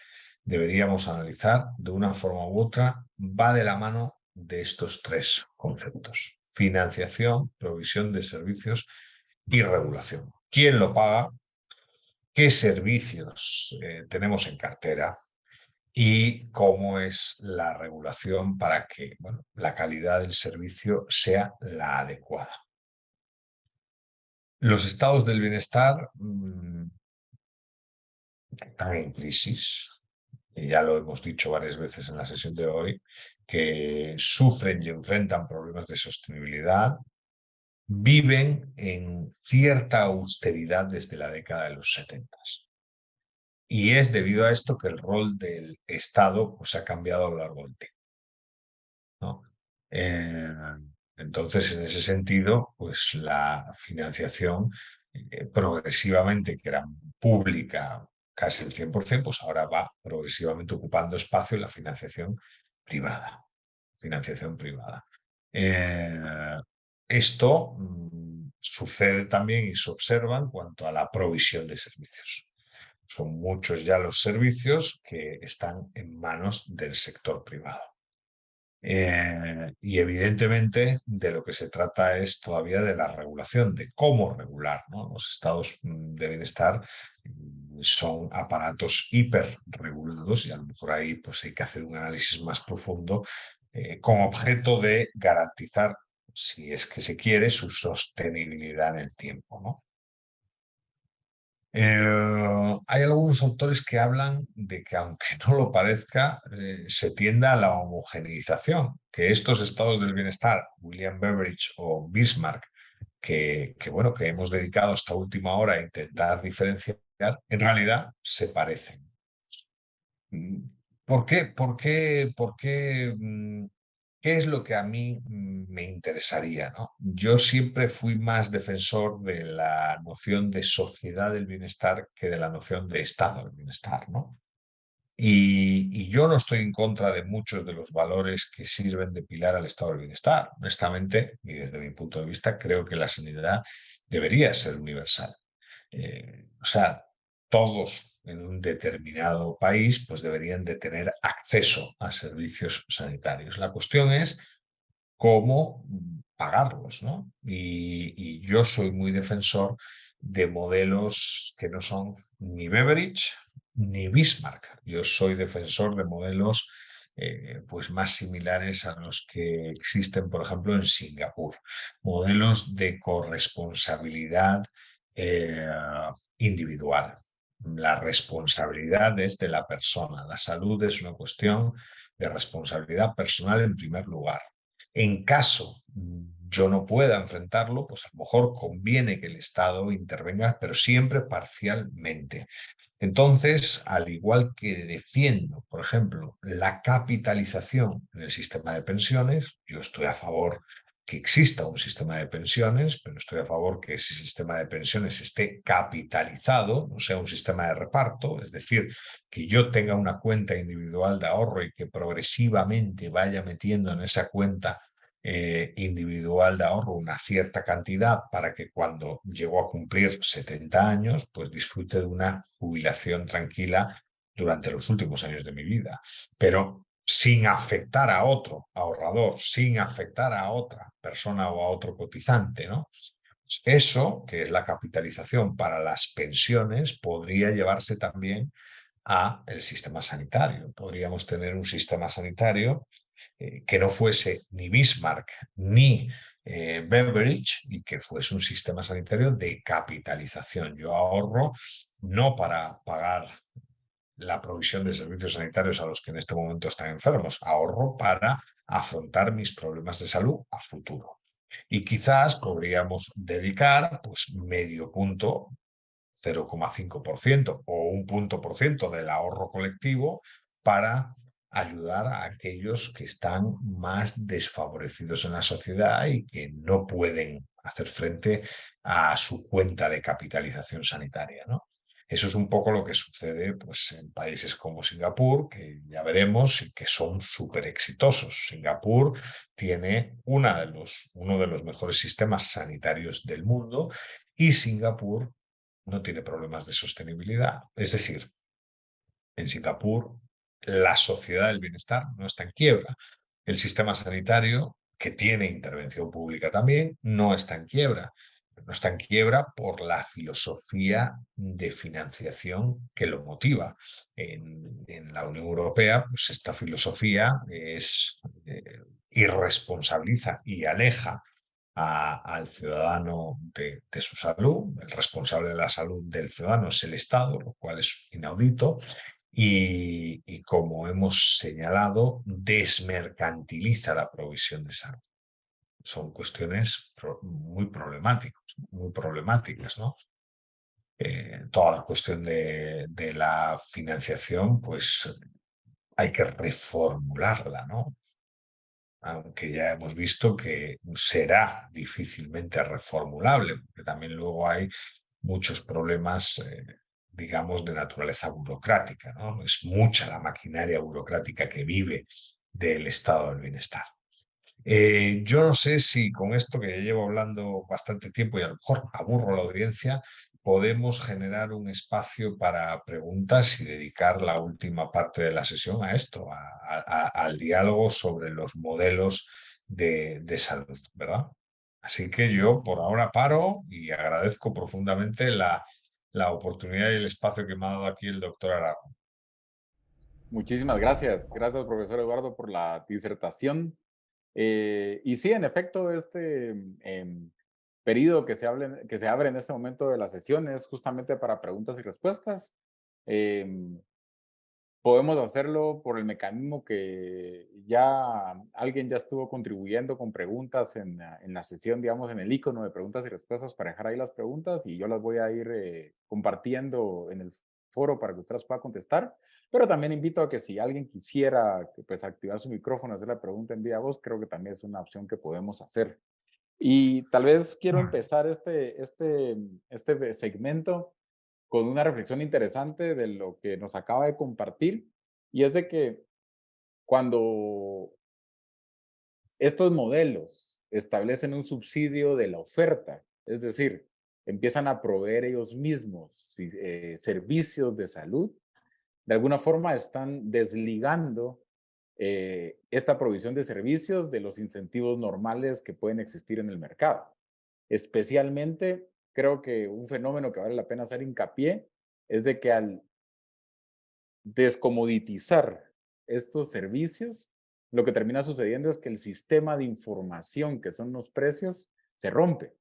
deberíamos analizar de una forma u otra va de la mano de estos tres conceptos. Financiación, provisión de servicios y regulación. ¿Quién lo paga? ¿Qué servicios eh, tenemos en cartera? Y cómo es la regulación para que la calidad del servicio sea la adecuada. Los estados del bienestar mm, están en crisis, y ya lo hemos dicho varias veces en la sesión de hoy, que sufren y enfrentan problemas de sostenibilidad, viven en cierta austeridad desde la década de los 70. Y es debido a esto que el rol del Estado pues, ha cambiado a lo largo del tiempo. Eh, entonces, en ese sentido, pues la financiación eh, progresivamente, que era pública casi el 100%, pues ahora va progresivamente ocupando espacio en la financiación privada. Financiación privada. Eh, esto mm, sucede también y se observa en cuanto a la provisión de servicios. Son muchos ya los servicios que están en manos del sector privado. Eh, y evidentemente de lo que se trata es todavía de la regulación, de cómo regular. Los estados mm, de bienestar mm, son aparatos hiperregulados y a lo mejor ahí pues, hay que hacer un análisis más profundo eh, con objeto de garantizar, si es que se quiere, su sostenibilidad en el tiempo. ¿no? Eh, hay algunos autores que hablan de que, aunque no lo parezca, eh, se tienda a la homogeneización, que estos estados del bienestar, William Beveridge o Bismarck, que, que, bueno, que hemos dedicado esta última hora a intentar diferenciar, en realidad se parecen. Mm, ¿Por qué? ¿Por qué? ¿Por qué? ¿Qué es lo que a mí mm, me interesaría? ¿no? Yo siempre fui más defensor de la noción de sociedad del bienestar que de la noción de estado del bienestar. ¿no? Y, yo no estoy en contra de muchos de los valores que sirven de pilar al estado del bienestar. Honestamente, y desde mi punto de vista, creo que la sanidad debería ser universal. Eh, o sea, todos en un determinado país pues deberían de tener acceso a servicios sanitarios. La cuestión es cómo pagarlos, ¿no? Y, yo soy muy defensor de modelos que no son ni Beveridge ni Bismarck. Yo soy defensor de modelos eh, pues más similares a los que existen, por ejemplo, en Singapur. Modelos de corresponsabilidad eh, individual la responsabilidad es de la persona. La salud es una cuestión de responsabilidad personal en primer lugar. En caso yo no pueda enfrentarlo, pues a lo mejor conviene que el Estado intervenga, pero siempre parcialmente. Entonces, al igual que defiendo, por ejemplo, la capitalización en el sistema de pensiones, yo estoy a favor que exista un sistema de pensiones, pero estoy a favor que ese sistema de pensiones esté capitalizado, no sea un sistema de reparto, es decir, que yo tenga una cuenta individual de ahorro y que progresivamente vaya metiendo en esa cuenta eh, individual de ahorro una cierta cantidad para que cuando llego a cumplir 70 años, pues disfrute de una jubilación tranquila durante los últimos años de mi vida. Pero sin afectar a otro ahorrador, sin afectar a otra persona o a otro cotizante. ¿no? Eso, que es la capitalización para las pensiones, podría llevarse también a el sistema sanitario. Podríamos tener un sistema sanitario eh, que no fuese ni Bismarck ni eh, Beveridge y que fuese un sistema sanitario de capitalización. Yo ahorro no para pagar la provisión de servicios sanitarios a los que en este momento están enfermos. Ahorro para afrontar mis problemas de salud a futuro. Y quizás podríamos dedicar pues, medio punto, 0,5% o un punto por ciento del ahorro colectivo para ayudar a aquellos que están más desfavorecidos en la sociedad y que no pueden hacer frente a su cuenta de capitalización sanitaria. ¿no? Eso es un poco lo que sucede pues, en países como Singapur, que ya veremos y que son súper exitosos. Singapur tiene de los, uno de los mejores sistemas sanitarios del mundo y Singapur no tiene problemas de sostenibilidad. Es decir, en Singapur la sociedad del bienestar no está en quiebra. El sistema sanitario, que tiene intervención pública también, no está en quiebra no está en quiebra por la filosofía de financiación que lo motiva. En, la Unión Europea, pues esta filosofía es eh, irresponsabiliza y aleja al ciudadano de, su salud. El responsable de la salud del ciudadano es el Estado, lo cual es inaudito. y como hemos señalado, desmercantiliza la provisión de salud son cuestiones muy problemáticas, muy problemáticas, ¿no? Eh, toda la cuestión de, la financiación, pues hay que reformularla, ¿no? Aunque ya hemos visto que será difícilmente reformulable, porque también luego hay muchos problemas, eh, digamos, de naturaleza burocrática, ¿no? Es mucha la maquinaria burocrática que vive del estado del bienestar. Eh, yo no sé si con esto que ya llevo hablando bastante tiempo y a lo mejor aburro a la audiencia, podemos generar un espacio para preguntas y dedicar la última parte de la sesión a esto, al diálogo sobre los modelos de, salud, ¿verdad? Así que yo por ahora paro y agradezco profundamente la, la oportunidad y el espacio que me ha dado aquí el doctor Aragón. Muchísimas gracias. Gracias, profesor Eduardo, por la disertación. Eh, y sí, en efecto, este eh, periodo que se, hable, que se abre en este momento de la sesión es justamente para preguntas y respuestas. Em, podemos hacerlo por el mecanismo que ya alguien ya estuvo contribuyendo con preguntas en, en, la sesión, digamos, en el icono de preguntas y respuestas para dejar ahí las preguntas y yo las voy a ir eh, compartiendo en el foro para que ustedes puedan contestar, pero también invito a que si alguien quisiera pues, activar su micrófono, hacer la pregunta en vía voz, creo que también es una opción que podemos hacer. Y tal vez quiero empezar este, este, este segmento con una reflexión interesante de lo que nos acaba de compartir, y es de que cuando estos modelos establecen un subsidio de la oferta, es decir, empiezan a proveer ellos mismos eh, servicios de salud, de alguna forma están desligando eh, esta provisión de servicios de los incentivos normales que pueden existir en el mercado. Especialmente, creo que un fenómeno que vale la pena hacer hincapié es de que al descomoditizar estos servicios, lo que termina sucediendo es que el sistema de información, que son los precios, se rompe.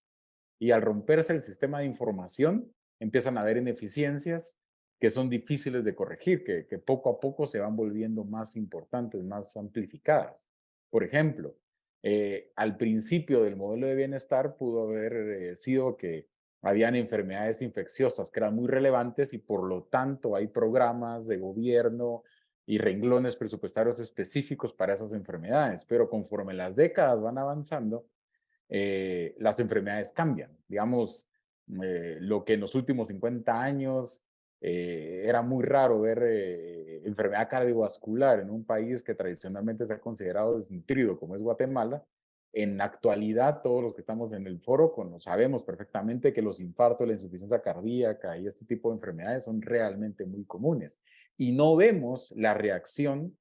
Y al romperse el sistema de información, empiezan a haber ineficiencias que son difíciles de corregir, que, poco a poco se van volviendo más importantes, más amplificadas. Por ejemplo, eh, al principio del modelo de bienestar pudo haber eh, sido que habían enfermedades infecciosas que eran muy relevantes y por lo tanto hay programas de gobierno y renglones presupuestarios específicos para esas enfermedades, pero conforme las décadas van avanzando, eh, las enfermedades cambian. Digamos, eh, lo que en los últimos 50 años eh, era muy raro ver enfermedad cardiovascular en un país que tradicionalmente se ha considerado desnutrido como es Guatemala, en la actualidad todos los que estamos en el foro sabemos perfectamente que los infartos, la insuficiencia cardíaca y este tipo de enfermedades son realmente muy comunes. Y no vemos la reacción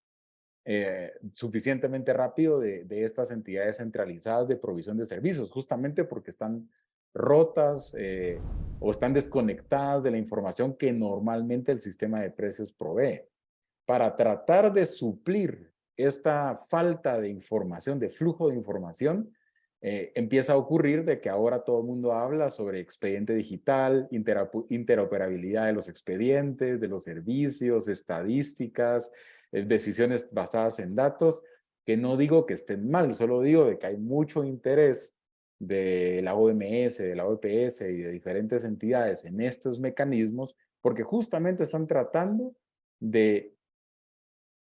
eh, suficientemente rápido de, estas entidades centralizadas de provisión de servicios, justamente porque están rotas eh, o están desconectadas de la información que normalmente el sistema de precios provee. Para tratar de suplir esta falta de información, de flujo de información, eh, empieza a ocurrir de que ahora todo el mundo habla sobre expediente digital, interoperabilidad de los expedientes, de los servicios, estadísticas, decisiones basadas en datos, que no digo que estén mal, solo digo de que hay mucho interés de la OMS, de la OPS y de diferentes entidades en estos mecanismos, porque justamente están tratando de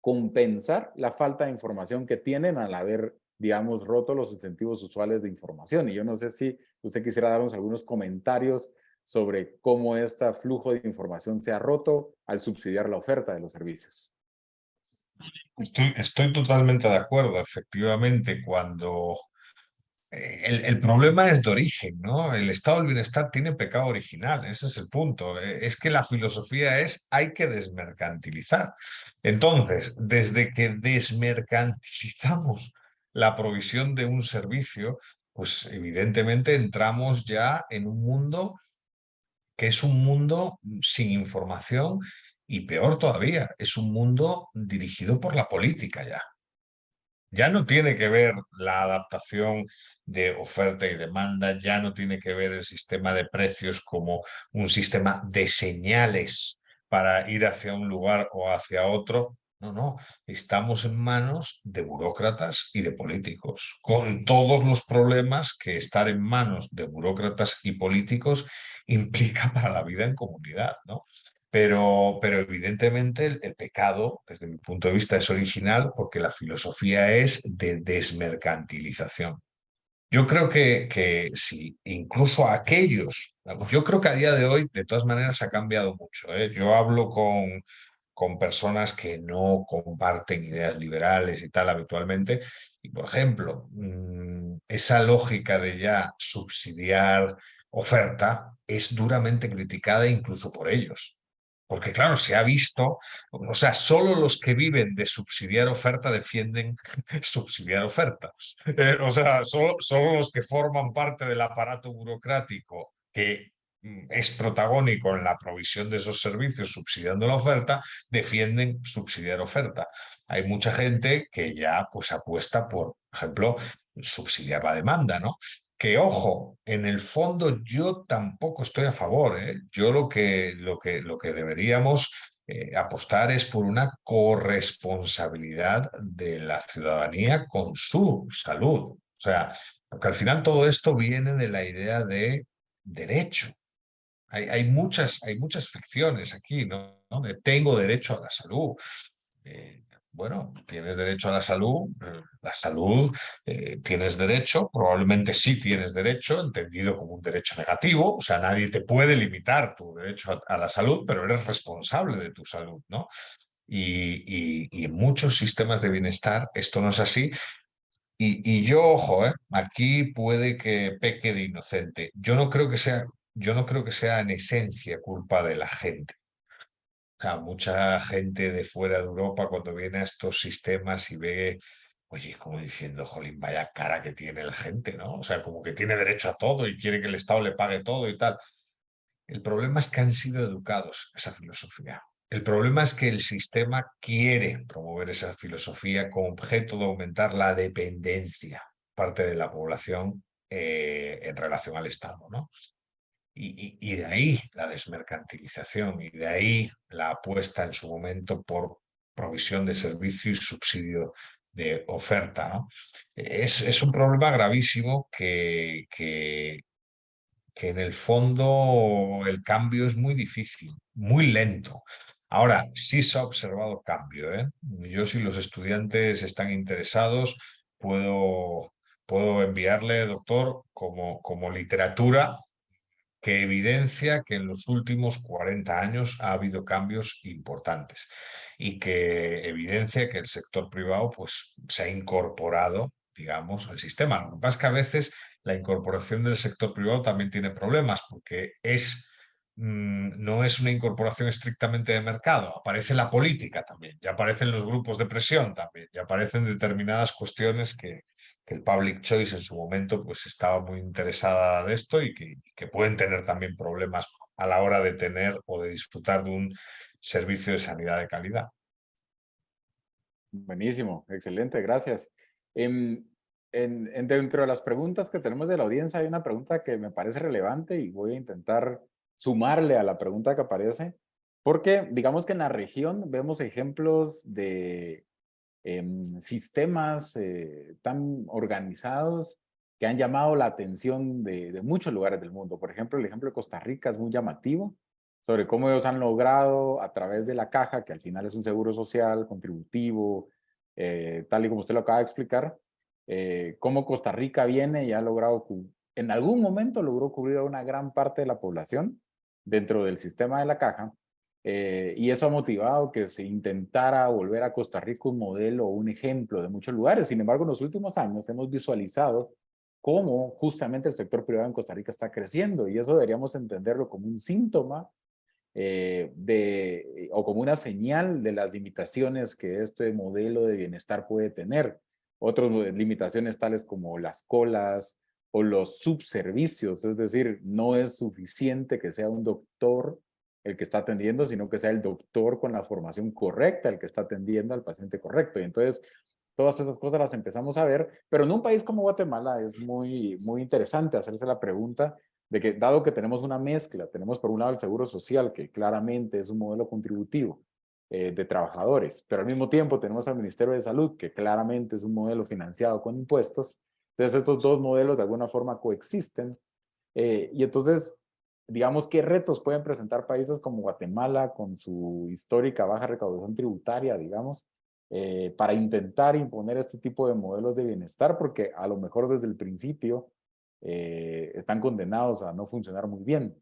compensar la falta de información que tienen al haber, digamos, roto los incentivos usuales de información. Y yo no sé si usted quisiera darnos algunos comentarios sobre cómo este flujo de información se ha roto al subsidiar la oferta de los servicios. Estoy, estoy totalmente de acuerdo. Efectivamente, cuando eh, el, problema es de origen, ¿no? El estado del bienestar tiene pecado original, ese es el punto. Eh, es que la filosofía es hay que desmercantilizar. Entonces, desde que desmercantilizamos la provisión de un servicio, pues evidentemente entramos ya en un mundo que es un mundo sin información y peor todavía, es un mundo dirigido por la política ya. Ya no tiene que ver la adaptación de oferta y demanda, ya no tiene que ver el sistema de precios como un sistema de señales para ir hacia un lugar o hacia otro. No, no, estamos en manos de burócratas y de políticos, con todos los problemas que estar en manos de burócratas y políticos implica para la vida en comunidad, ¿no? Pero, pero evidentemente el, pecado, desde mi punto de vista, es original porque la filosofía es de desmercantilización. Yo creo que, que si incluso aquellos, yo creo que a día de hoy, de todas maneras, ha cambiado mucho. ¿eh? Yo hablo con, con personas que no comparten ideas liberales y tal habitualmente. Y, por ejemplo, mm, esa lógica de ya subsidiar oferta es duramente criticada incluso por ellos. Porque claro, se ha visto, o sea, solo los que viven de subsidiar oferta defienden subsidiar oferta. Eh, o sea, solo, solo los que forman parte del aparato burocrático que mm, es protagónico en la provisión de esos servicios subsidiando la oferta, defienden subsidiar oferta. Hay mucha gente que ya pues apuesta por, por ejemplo, subsidiar la demanda, ¿no? Que ojo, en el fondo yo tampoco estoy a favor. ¿eh? Yo lo que, lo, que, lo que deberíamos eh, apostar es por una corresponsabilidad de la ciudadanía con su salud. O sea, porque al final todo esto viene de la idea de derecho. Hay, hay muchas, hay muchas ficciones aquí, ¿no? De tengo derecho a la salud. Eh, bueno, tienes derecho a la salud, eh, la salud, eh, tienes derecho, probablemente sí tienes derecho, entendido como un derecho negativo, o sea, nadie te puede limitar tu derecho a, la salud, pero eres responsable de tu salud, ¿no? Y, en muchos sistemas de bienestar esto no es así. Y, yo, ojo, ¿eh? aquí puede que peque de inocente. Yo no creo que sea, yo no creo que sea en esencia culpa de la gente mucha gente de fuera de Europa cuando viene a estos sistemas y ve, oye, como diciendo, jolín, vaya cara que tiene la gente, ¿no? O sea, como que tiene derecho a todo y quiere que el Estado le pague todo y tal. El problema es que han sido educados esa filosofía. El problema es que el sistema quiere promover esa filosofía con objeto de aumentar la dependencia parte de la población eh, en relación al Estado, ¿no? Y, de ahí la desmercantilización y de ahí la apuesta en su momento por provisión de servicio y subsidio de oferta. Es, es, un problema gravísimo que, que, que en el fondo el cambio es muy difícil, muy lento. Ahora, sí se ha observado cambio. ¿eh? Yo si los estudiantes están interesados, puedo, puedo enviarle, doctor, como, como literatura que evidencia que en los últimos 40 años ha habido cambios importantes y que evidencia que el sector privado pues, se ha incorporado digamos, al sistema. Lo que pasa es que a veces la incorporación del sector privado también tiene problemas porque es, mm, no es una incorporación estrictamente de mercado, aparece la política también, ya aparecen los grupos de presión también, ya aparecen determinadas cuestiones que, que el public choice en su momento pues estaba muy interesada de esto y que, que, pueden tener también problemas a la hora de tener o de disfrutar de un servicio de sanidad de calidad. Buenísimo, excelente, gracias. En, en, dentro de las preguntas que tenemos de la audiencia hay una pregunta que me parece relevante y voy a intentar sumarle a la pregunta que aparece, porque digamos que en la región vemos ejemplos de Em, sistemas eh, tan organizados que han llamado la atención de, muchos lugares del mundo. Por ejemplo, el ejemplo de Costa Rica es muy llamativo sobre cómo ellos han logrado a través de la caja, que al final es un seguro social, contributivo, eh, tal y como usted lo acaba de explicar, eh, cómo Costa Rica viene y ha logrado en algún momento logró cubrir a una gran parte de la población dentro del sistema de la caja, eh, y eso ha motivado que se intentara volver a Costa Rica un modelo o un ejemplo de muchos lugares. Sin embargo, en los últimos años hemos visualizado cómo justamente el sector privado en Costa Rica está creciendo y eso deberíamos entenderlo como un síntoma eh, de, o como una señal de las limitaciones que este modelo de bienestar puede tener. Otras limitaciones tales como las colas o los subservicios, es decir, no es suficiente que sea un doctor el que está atendiendo, sino que sea el doctor con la formación correcta el que está atendiendo al paciente correcto. Y entonces Todas esas cosas las empezamos a ver, pero en un país como Guatemala es muy, muy interesante hacerse la pregunta de que dado que tenemos una mezcla, tenemos por un lado el seguro social, que claramente es un modelo contributivo eh, de trabajadores, pero al mismo tiempo tenemos al Ministerio de Salud, que claramente es un modelo financiado con impuestos. Entonces estos dos modelos de alguna forma coexisten. Eh, y entonces, digamos, ¿qué retos pueden presentar países como Guatemala con su histórica baja recaudación tributaria, digamos? Eh, para intentar imponer este tipo de modelos de bienestar, porque a lo mejor desde el principio eh, están condenados a no funcionar muy bien.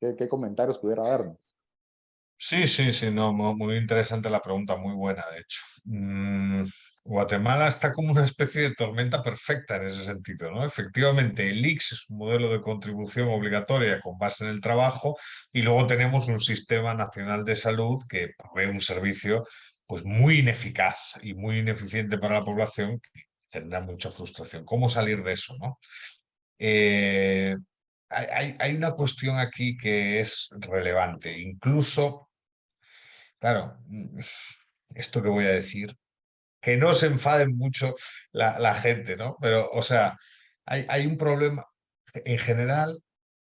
¿Qué, comentarios pudiera darnos? Sí, sí, sí, no, muy interesante la pregunta, muy buena, de hecho. Mm, Guatemala está como una especie de tormenta perfecta en ese sentido, ¿no? Efectivamente, el IX es un modelo de contribución obligatoria con base en el trabajo y luego tenemos un sistema nacional de salud que provee un servicio pues muy ineficaz y muy ineficiente para la población que genera mucha frustración. ¿Cómo salir de eso? ¿no? Eh, hay, hay, una cuestión aquí que es relevante. Incluso, claro, mm, esto que voy a decir, que no se enfaden mucho la, gente, ¿no? Pero, o sea, hay, un problema. En general,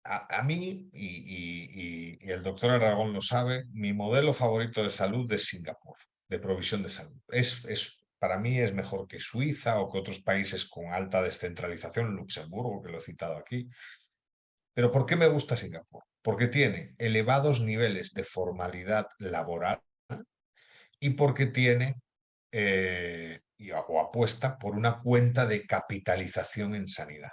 a, mí, y, el doctor Aragón lo sabe, mi modelo favorito de salud es Singapur de provisión de salud. Es, para mí es mejor que Suiza o que otros países con alta descentralización, Luxemburgo, que lo he citado aquí. Pero ¿por qué me gusta Singapur? Porque tiene elevados niveles de formalidad laboral y porque tiene eh, o apuesta por una cuenta de capitalización en sanidad.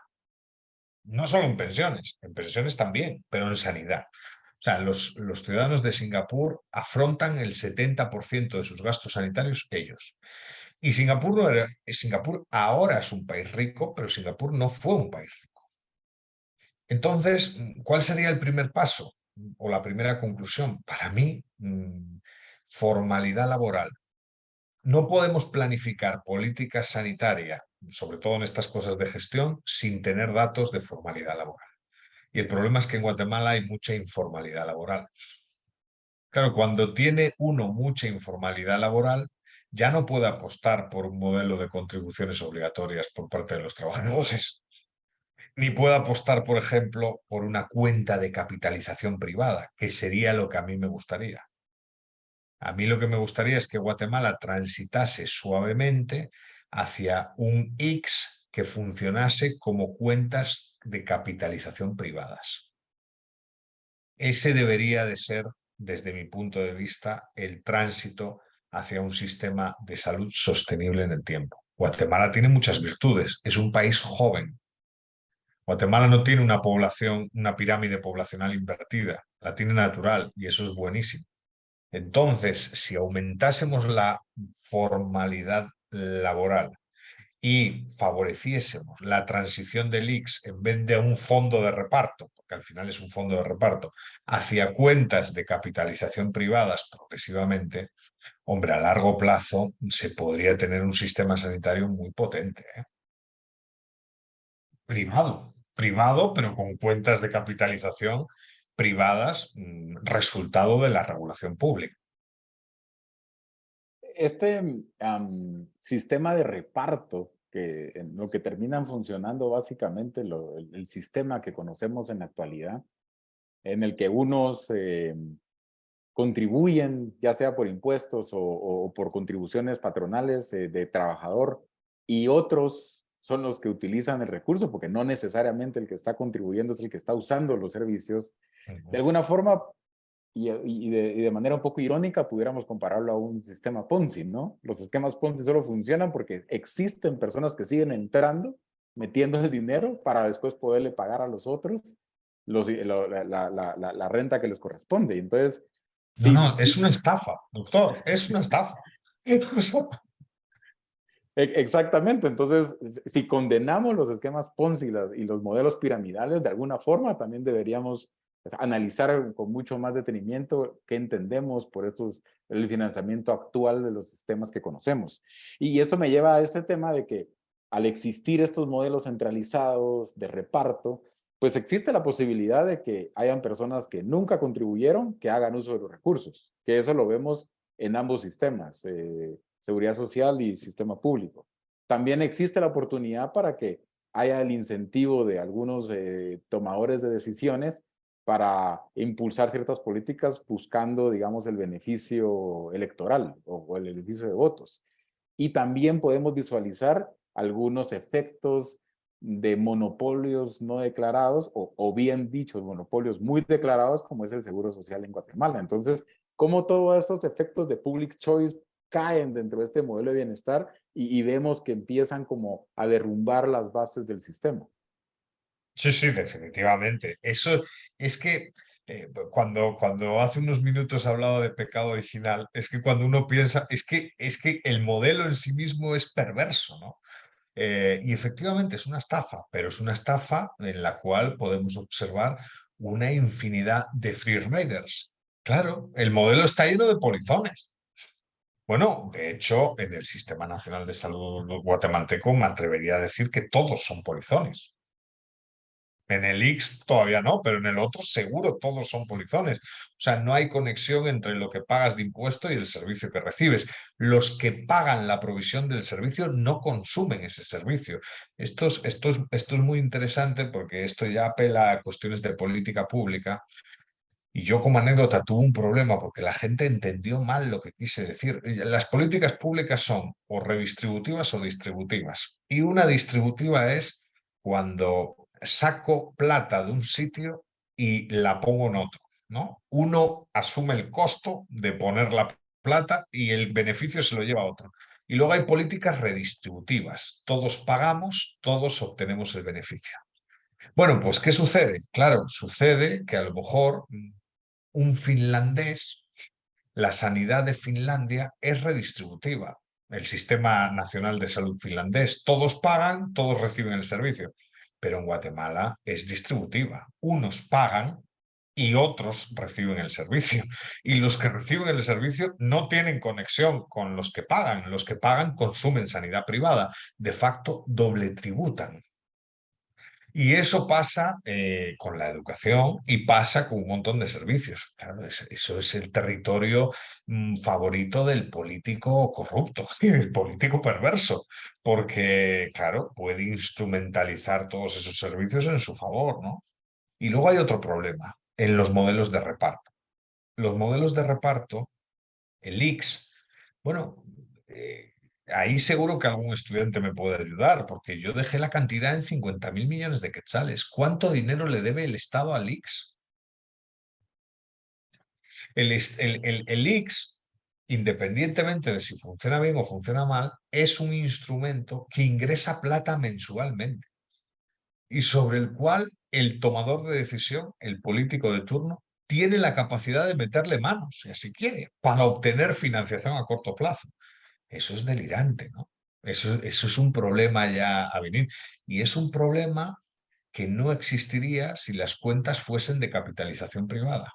No solo en pensiones, en pensiones también, pero en sanidad. O sea, los, los ciudadanos de Singapur afrontan el 70% de sus gastos sanitarios ellos. Y Singapur, no Singapur ahora es un país rico, pero Singapur no fue un país rico. Entonces, ¿cuál sería el primer paso o la primera conclusión? Para mí, mm, formalidad laboral. No podemos planificar política sanitaria, sobre todo en estas cosas de gestión, sin tener datos de formalidad laboral. Y el problema es que en Guatemala hay mucha informalidad laboral. Claro, cuando tiene uno mucha informalidad laboral, ya no puede apostar por un modelo de contribuciones obligatorias por parte de los trabajadores, ni puede apostar, por ejemplo, por una cuenta de capitalización privada, que sería lo que a mí me gustaría. A mí lo que me gustaría es que Guatemala transitase suavemente hacia un X que funcionase como cuentas de capitalización privadas. Ese debería de ser, desde mi punto de vista, el tránsito hacia un sistema de salud sostenible en el tiempo. Guatemala tiene muchas virtudes, es un país joven. Guatemala no tiene una población, una pirámide poblacional invertida, la tiene natural y eso es buenísimo. Entonces, si aumentásemos la formalidad laboral y favoreciésemos la transición del IX en vez de un fondo de reparto, porque al final es un fondo de reparto, hacia cuentas de capitalización privadas progresivamente, hombre, a largo plazo se podría tener un sistema sanitario muy potente. ¿eh? Privado, privado, pero con cuentas de capitalización privadas, mm, resultado de la regulación pública. Este sistema de reparto, que en lo que terminan funcionando básicamente el, sistema que conocemos en la actualidad, en el que unos em, contribuyen, ya sea por impuestos o, por contribuciones patronales eh, de trabajador, y otros son los que utilizan el recurso, porque no necesariamente el que está contribuyendo es el que está usando los servicios. De alguna forma y, de, manera un poco irónica pudiéramos compararlo a un sistema Ponzi, ¿no? Los esquemas Ponzi solo funcionan porque existen personas que siguen entrando metiendo el dinero para después poderle pagar a los otros los, la, la, la, renta que les corresponde. Entonces... No, no, es una estafa, doctor, es una estafa. E, exactamente, entonces si condenamos los esquemas Ponzi y los modelos piramidales de alguna forma, también deberíamos analizar con mucho más detenimiento qué entendemos por estos, el financiamiento actual de los sistemas que conocemos. Y eso me lleva a este tema de que al existir estos modelos centralizados de reparto, pues existe la posibilidad de que hayan personas que nunca contribuyeron que hagan uso de los recursos, que eso lo vemos en ambos sistemas, eh, seguridad social y sistema público. También existe la oportunidad para que haya el incentivo de algunos eh, tomadores de decisiones para impulsar ciertas políticas buscando, digamos, el beneficio electoral o, el beneficio de votos. Y también podemos visualizar algunos efectos de monopolios no declarados o, o, bien dichos monopolios muy declarados como es el Seguro Social en Guatemala. Entonces, ¿cómo todos estos efectos de public choice caen dentro de este modelo de bienestar y, vemos que empiezan como a derrumbar las bases del sistema? Sí, sí, definitivamente. Eso es que eh, cuando, cuando hace unos minutos hablado de pecado original, es que cuando uno piensa, es que, es que el modelo en sí mismo es perverso, ¿no? Eh, y efectivamente es una estafa, pero es una estafa en la cual podemos observar una infinidad de free riders. Claro, el modelo está lleno de polizones. Bueno, de hecho, en el Sistema Nacional de Salud guatemalteco me atrevería a decir que todos son polizones. En el X todavía no, pero en el otro seguro todos son polizones. O sea, no hay conexión entre lo que pagas de impuesto y el servicio que recibes. Los que pagan la provisión del servicio no consumen ese servicio. Esto es, esto es, esto es muy interesante porque esto ya apela a cuestiones de política pública. Y yo como anécdota tuve un problema porque la gente entendió mal lo que quise decir. Las políticas públicas son o redistributivas o distributivas. Y una distributiva es cuando saco plata de un sitio y la pongo en otro. ¿no? Uno asume el costo de poner la plata y el beneficio se lo lleva a otro. Y luego hay políticas redistributivas. Todos pagamos, todos obtenemos el beneficio. Bueno, pues ¿qué sucede? Claro, sucede que a lo mejor un finlandés, la sanidad de Finlandia es redistributiva. El Sistema Nacional de Salud finlandés, todos pagan, todos reciben el servicio pero en Guatemala es distributiva. Unos pagan y otros reciben el servicio. Y los que reciben el servicio no tienen conexión con los que pagan. Los que pagan consumen sanidad privada. De facto, doble tributan. Y eso pasa eh, con la educación y pasa con un montón de servicios. eso es el territorio mm, favorito del político corrupto, el político perverso, porque, claro, puede instrumentalizar todos esos servicios en su favor, ¿no? Y luego hay otro problema, en los modelos de reparto. Los modelos de reparto, el IX, bueno, eh, ahí seguro que algún estudiante me puede ayudar, porque yo dejé la cantidad en 50 mil millones de quetzales. ¿Cuánto dinero le debe el Estado al IX? El, el, el, IX, independientemente de si funciona bien o funciona mal, es un instrumento que ingresa plata mensualmente y sobre el cual el tomador de decisión, el político de turno, tiene la capacidad de meterle manos, si así quiere, para obtener financiación a corto plazo. Eso es delirante, ¿no? Eso, es un problema ya a venir. Y es un problema que no existiría si las cuentas fuesen de capitalización privada.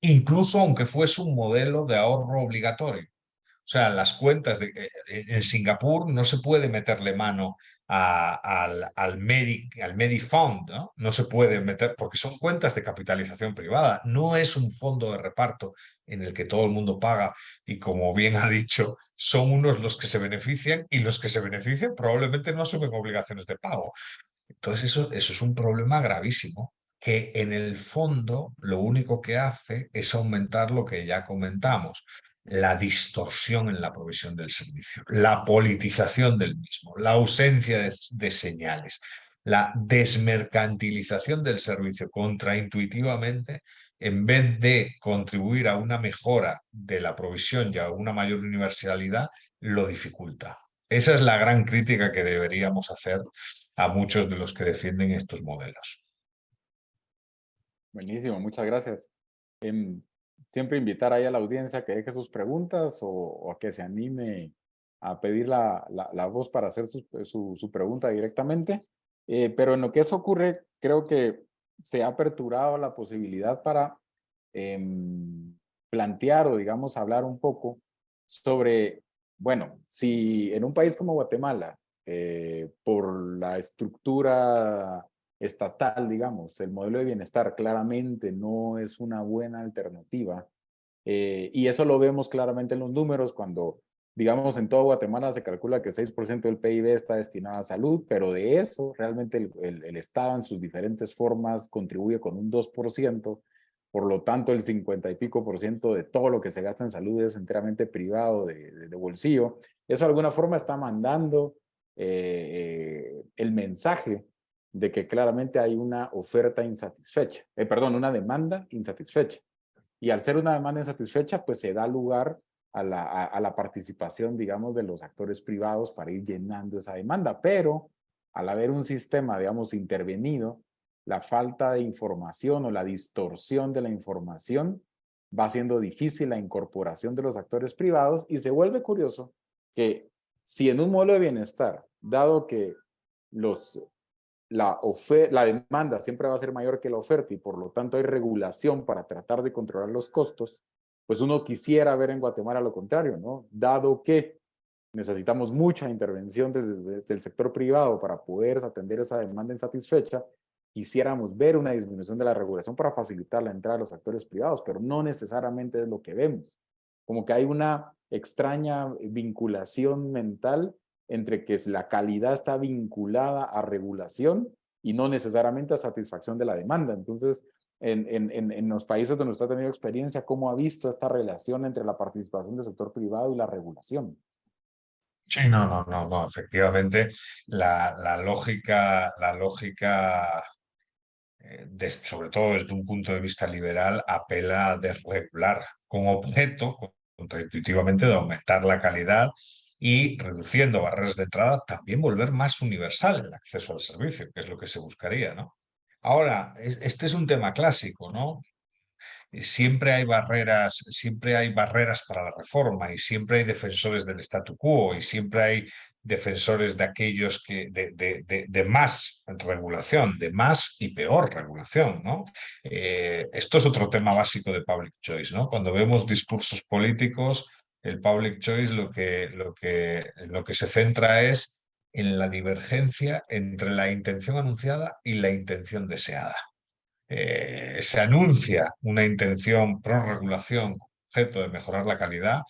Incluso aunque fuese un modelo de ahorro obligatorio. O sea, las cuentas eh, en Singapur no se puede meterle mano al, al, Medi, al Medifund, ¿no? no se puede meter, porque son cuentas de capitalización privada, no es un fondo de reparto en el que todo el mundo paga y como bien ha dicho, son unos los que se benefician y los que se benefician probablemente no asumen obligaciones de pago. Entonces eso, eso es un problema gravísimo que en el fondo lo único que hace es aumentar lo que ya comentamos, la distorsión en la provisión del servicio, la politización del mismo, la ausencia de, señales, la desmercantilización del servicio contraintuitivamente, en vez de contribuir a una mejora de la provisión y a una mayor universalidad, lo dificulta. Esa es la gran crítica que deberíamos hacer a muchos de los que defienden estos modelos. Buenísimo, muchas gracias. Em, siempre invitar ahí a la audiencia que deje sus preguntas o, a que se anime a pedir la, la, voz para hacer su, su, pregunta directamente. Eh, pero en lo que eso ocurre, creo que se ha aperturado la posibilidad para em, plantear o digamos hablar un poco sobre, bueno, si en un país como Guatemala, eh, por la estructura estatal, digamos, el modelo de bienestar claramente no es una buena alternativa, eh, y eso lo vemos claramente en los números cuando, digamos, en todo Guatemala se calcula que 6% del PIB está destinado a salud, pero de eso realmente el, el Estado en sus diferentes formas contribuye con un 2%, por lo tanto, el 50 y pico por ciento de todo lo que se gasta en salud es enteramente privado de, bolsillo. Eso de alguna forma está mandando eh, eh, el mensaje de que claramente hay una oferta insatisfecha, eh, perdón, una demanda insatisfecha. Y al ser una demanda insatisfecha, pues se da lugar a la, a la participación, digamos, de los actores privados para ir llenando esa demanda. Pero al haber un sistema, digamos, intervenido, la falta de información o la distorsión de la información va haciendo difícil la incorporación de los actores privados y se vuelve curioso que si en un modelo de bienestar, dado que los, la, la demanda siempre va a ser mayor que la oferta y por lo tanto hay regulación para tratar de controlar los costos, pues uno quisiera ver en Guatemala lo contrario, ¿no? Dado que necesitamos mucha intervención del sector privado para poder atender esa demanda insatisfecha, quisiéramos ver una disminución de la regulación para facilitar la entrada de los actores privados, pero no necesariamente es lo que vemos. Como que hay una extraña vinculación mental entre que la calidad está vinculada a regulación y no necesariamente a satisfacción de la demanda. Entonces, en, en, en los países donde usted ha tenido experiencia, ¿cómo ha visto esta relación entre la participación del sector privado y la regulación? Sí, no, no, no, no. Efectivamente, la, la lógica, la lógica eh, sobre todo desde un punto de vista liberal, apela a desregular con objeto, contraintuitivamente, de aumentar la calidad y reduciendo barreras de entrada, también volver más universal el acceso al servicio, que es lo que se buscaría. ¿no? Ahora, este es un tema clásico, ¿no? siempre hay barreras, siempre hay barreras para la reforma y siempre hay defensores del statu quo y siempre hay defensores de aquellos que de, de, de, más regulación, de más y peor regulación. ¿no? Eh, esto es otro tema básico de public choice. ¿no? Cuando vemos discursos políticos, el public choice lo que, lo que, lo que se centra es en la divergencia entre la intención anunciada y la intención deseada. Eh, se anuncia una intención pro regulación objeto de mejorar la calidad,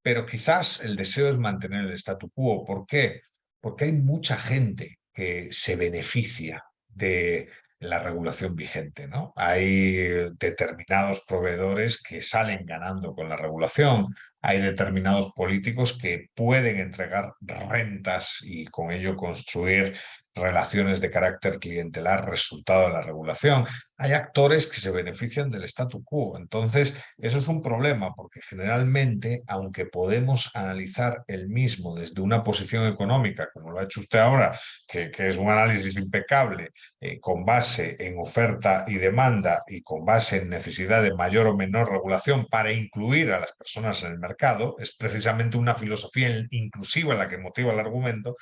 pero quizás el deseo es mantener el statu quo. ¿Por qué? Porque hay mucha gente que se beneficia de la regulación vigente. ¿no? Hay determinados proveedores que salen ganando con la regulación, hay determinados políticos que pueden entregar rentas y con ello construir relaciones de carácter clientelar resultado de la regulación. Hay actores que se benefician del statu quo. Entonces, eso es un problema porque generalmente, aunque podemos analizar el mismo desde una posición económica, como lo ha hecho usted ahora, que, es un análisis impecable, eh, con base en oferta y demanda y con base en necesidad de mayor o menor regulación para incluir a las personas en el mercado, es precisamente una filosofía inclusiva la que motiva el argumento,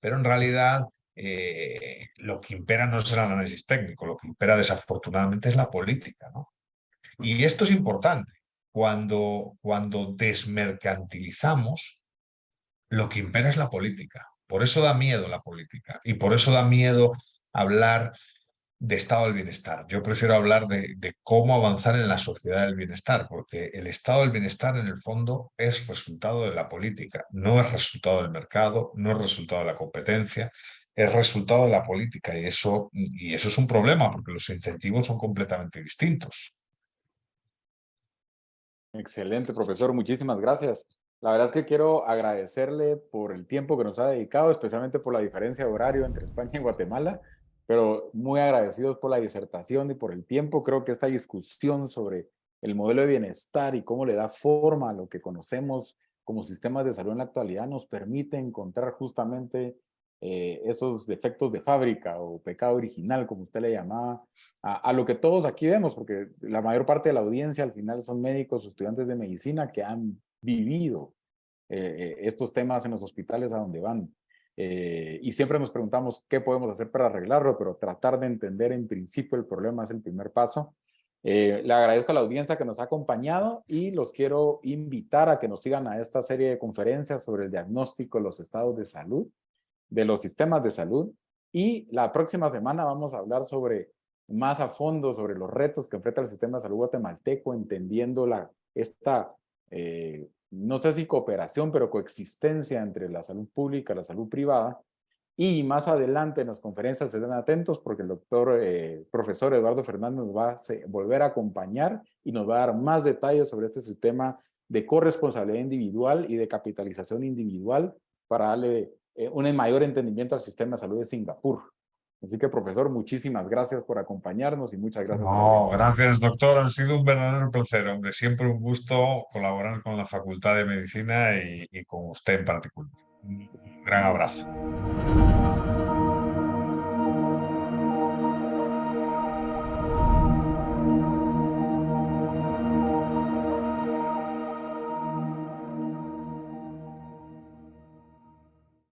pero en realidad eh, lo que impera no es el análisis técnico, lo que impera desafortunadamente es la política. ¿no? Y esto es importante. Cuando, cuando desmercantilizamos, lo que impera es la política. Por eso da miedo la política y por eso da miedo hablar de estado del bienestar. Yo prefiero hablar de, de, cómo avanzar en la sociedad del bienestar, porque el estado del bienestar en el fondo es resultado de la política, no es resultado del mercado, no es resultado de la competencia, es resultado de la política y eso, y eso es un problema porque los incentivos son completamente distintos. Excelente, profesor. Muchísimas gracias. La verdad es que quiero agradecerle por el tiempo que nos ha dedicado, especialmente por la diferencia de horario entre España y Guatemala, pero muy agradecidos por la disertación y por el tiempo. Creo que esta discusión sobre el modelo de bienestar y cómo le da forma a lo que conocemos como sistemas de salud en la actualidad nos permite encontrar justamente eh, esos defectos de fábrica o pecado original, como usted le llamaba, a, lo que todos aquí vemos, porque la mayor parte de la audiencia al final son médicos o estudiantes de medicina que han vivido eh, estos temas en los hospitales a donde van. y siempre nos preguntamos qué podemos hacer para arreglarlo, pero tratar de entender en principio el problema es el primer paso. Eh, le agradezco a la audiencia que nos ha acompañado y los quiero invitar a que nos sigan a esta serie de conferencias sobre el diagnóstico los estados de salud, de los sistemas de salud. Y la próxima semana vamos a hablar sobre más a fondo sobre los retos que enfrenta el sistema de salud guatemalteco, entendiendo la, esta, eh, no sé si cooperación, pero coexistencia entre la salud pública y la salud privada, y más adelante en las conferencias se den atentos porque el doctor, eh, profesor Eduardo Fernández va a volver a acompañar y nos va a dar más detalles sobre este sistema de corresponsabilidad individual y de capitalización individual para darle eh, un mayor entendimiento al sistema de salud de Singapur. Así que, profesor, muchísimas gracias por acompañarnos y muchas gracias. No, gracias, doctor. Ha sido un verdadero placer, hombre. Siempre un gusto colaborar con la Facultad de Medicina y, y con usted en particular. Un gran abrazo.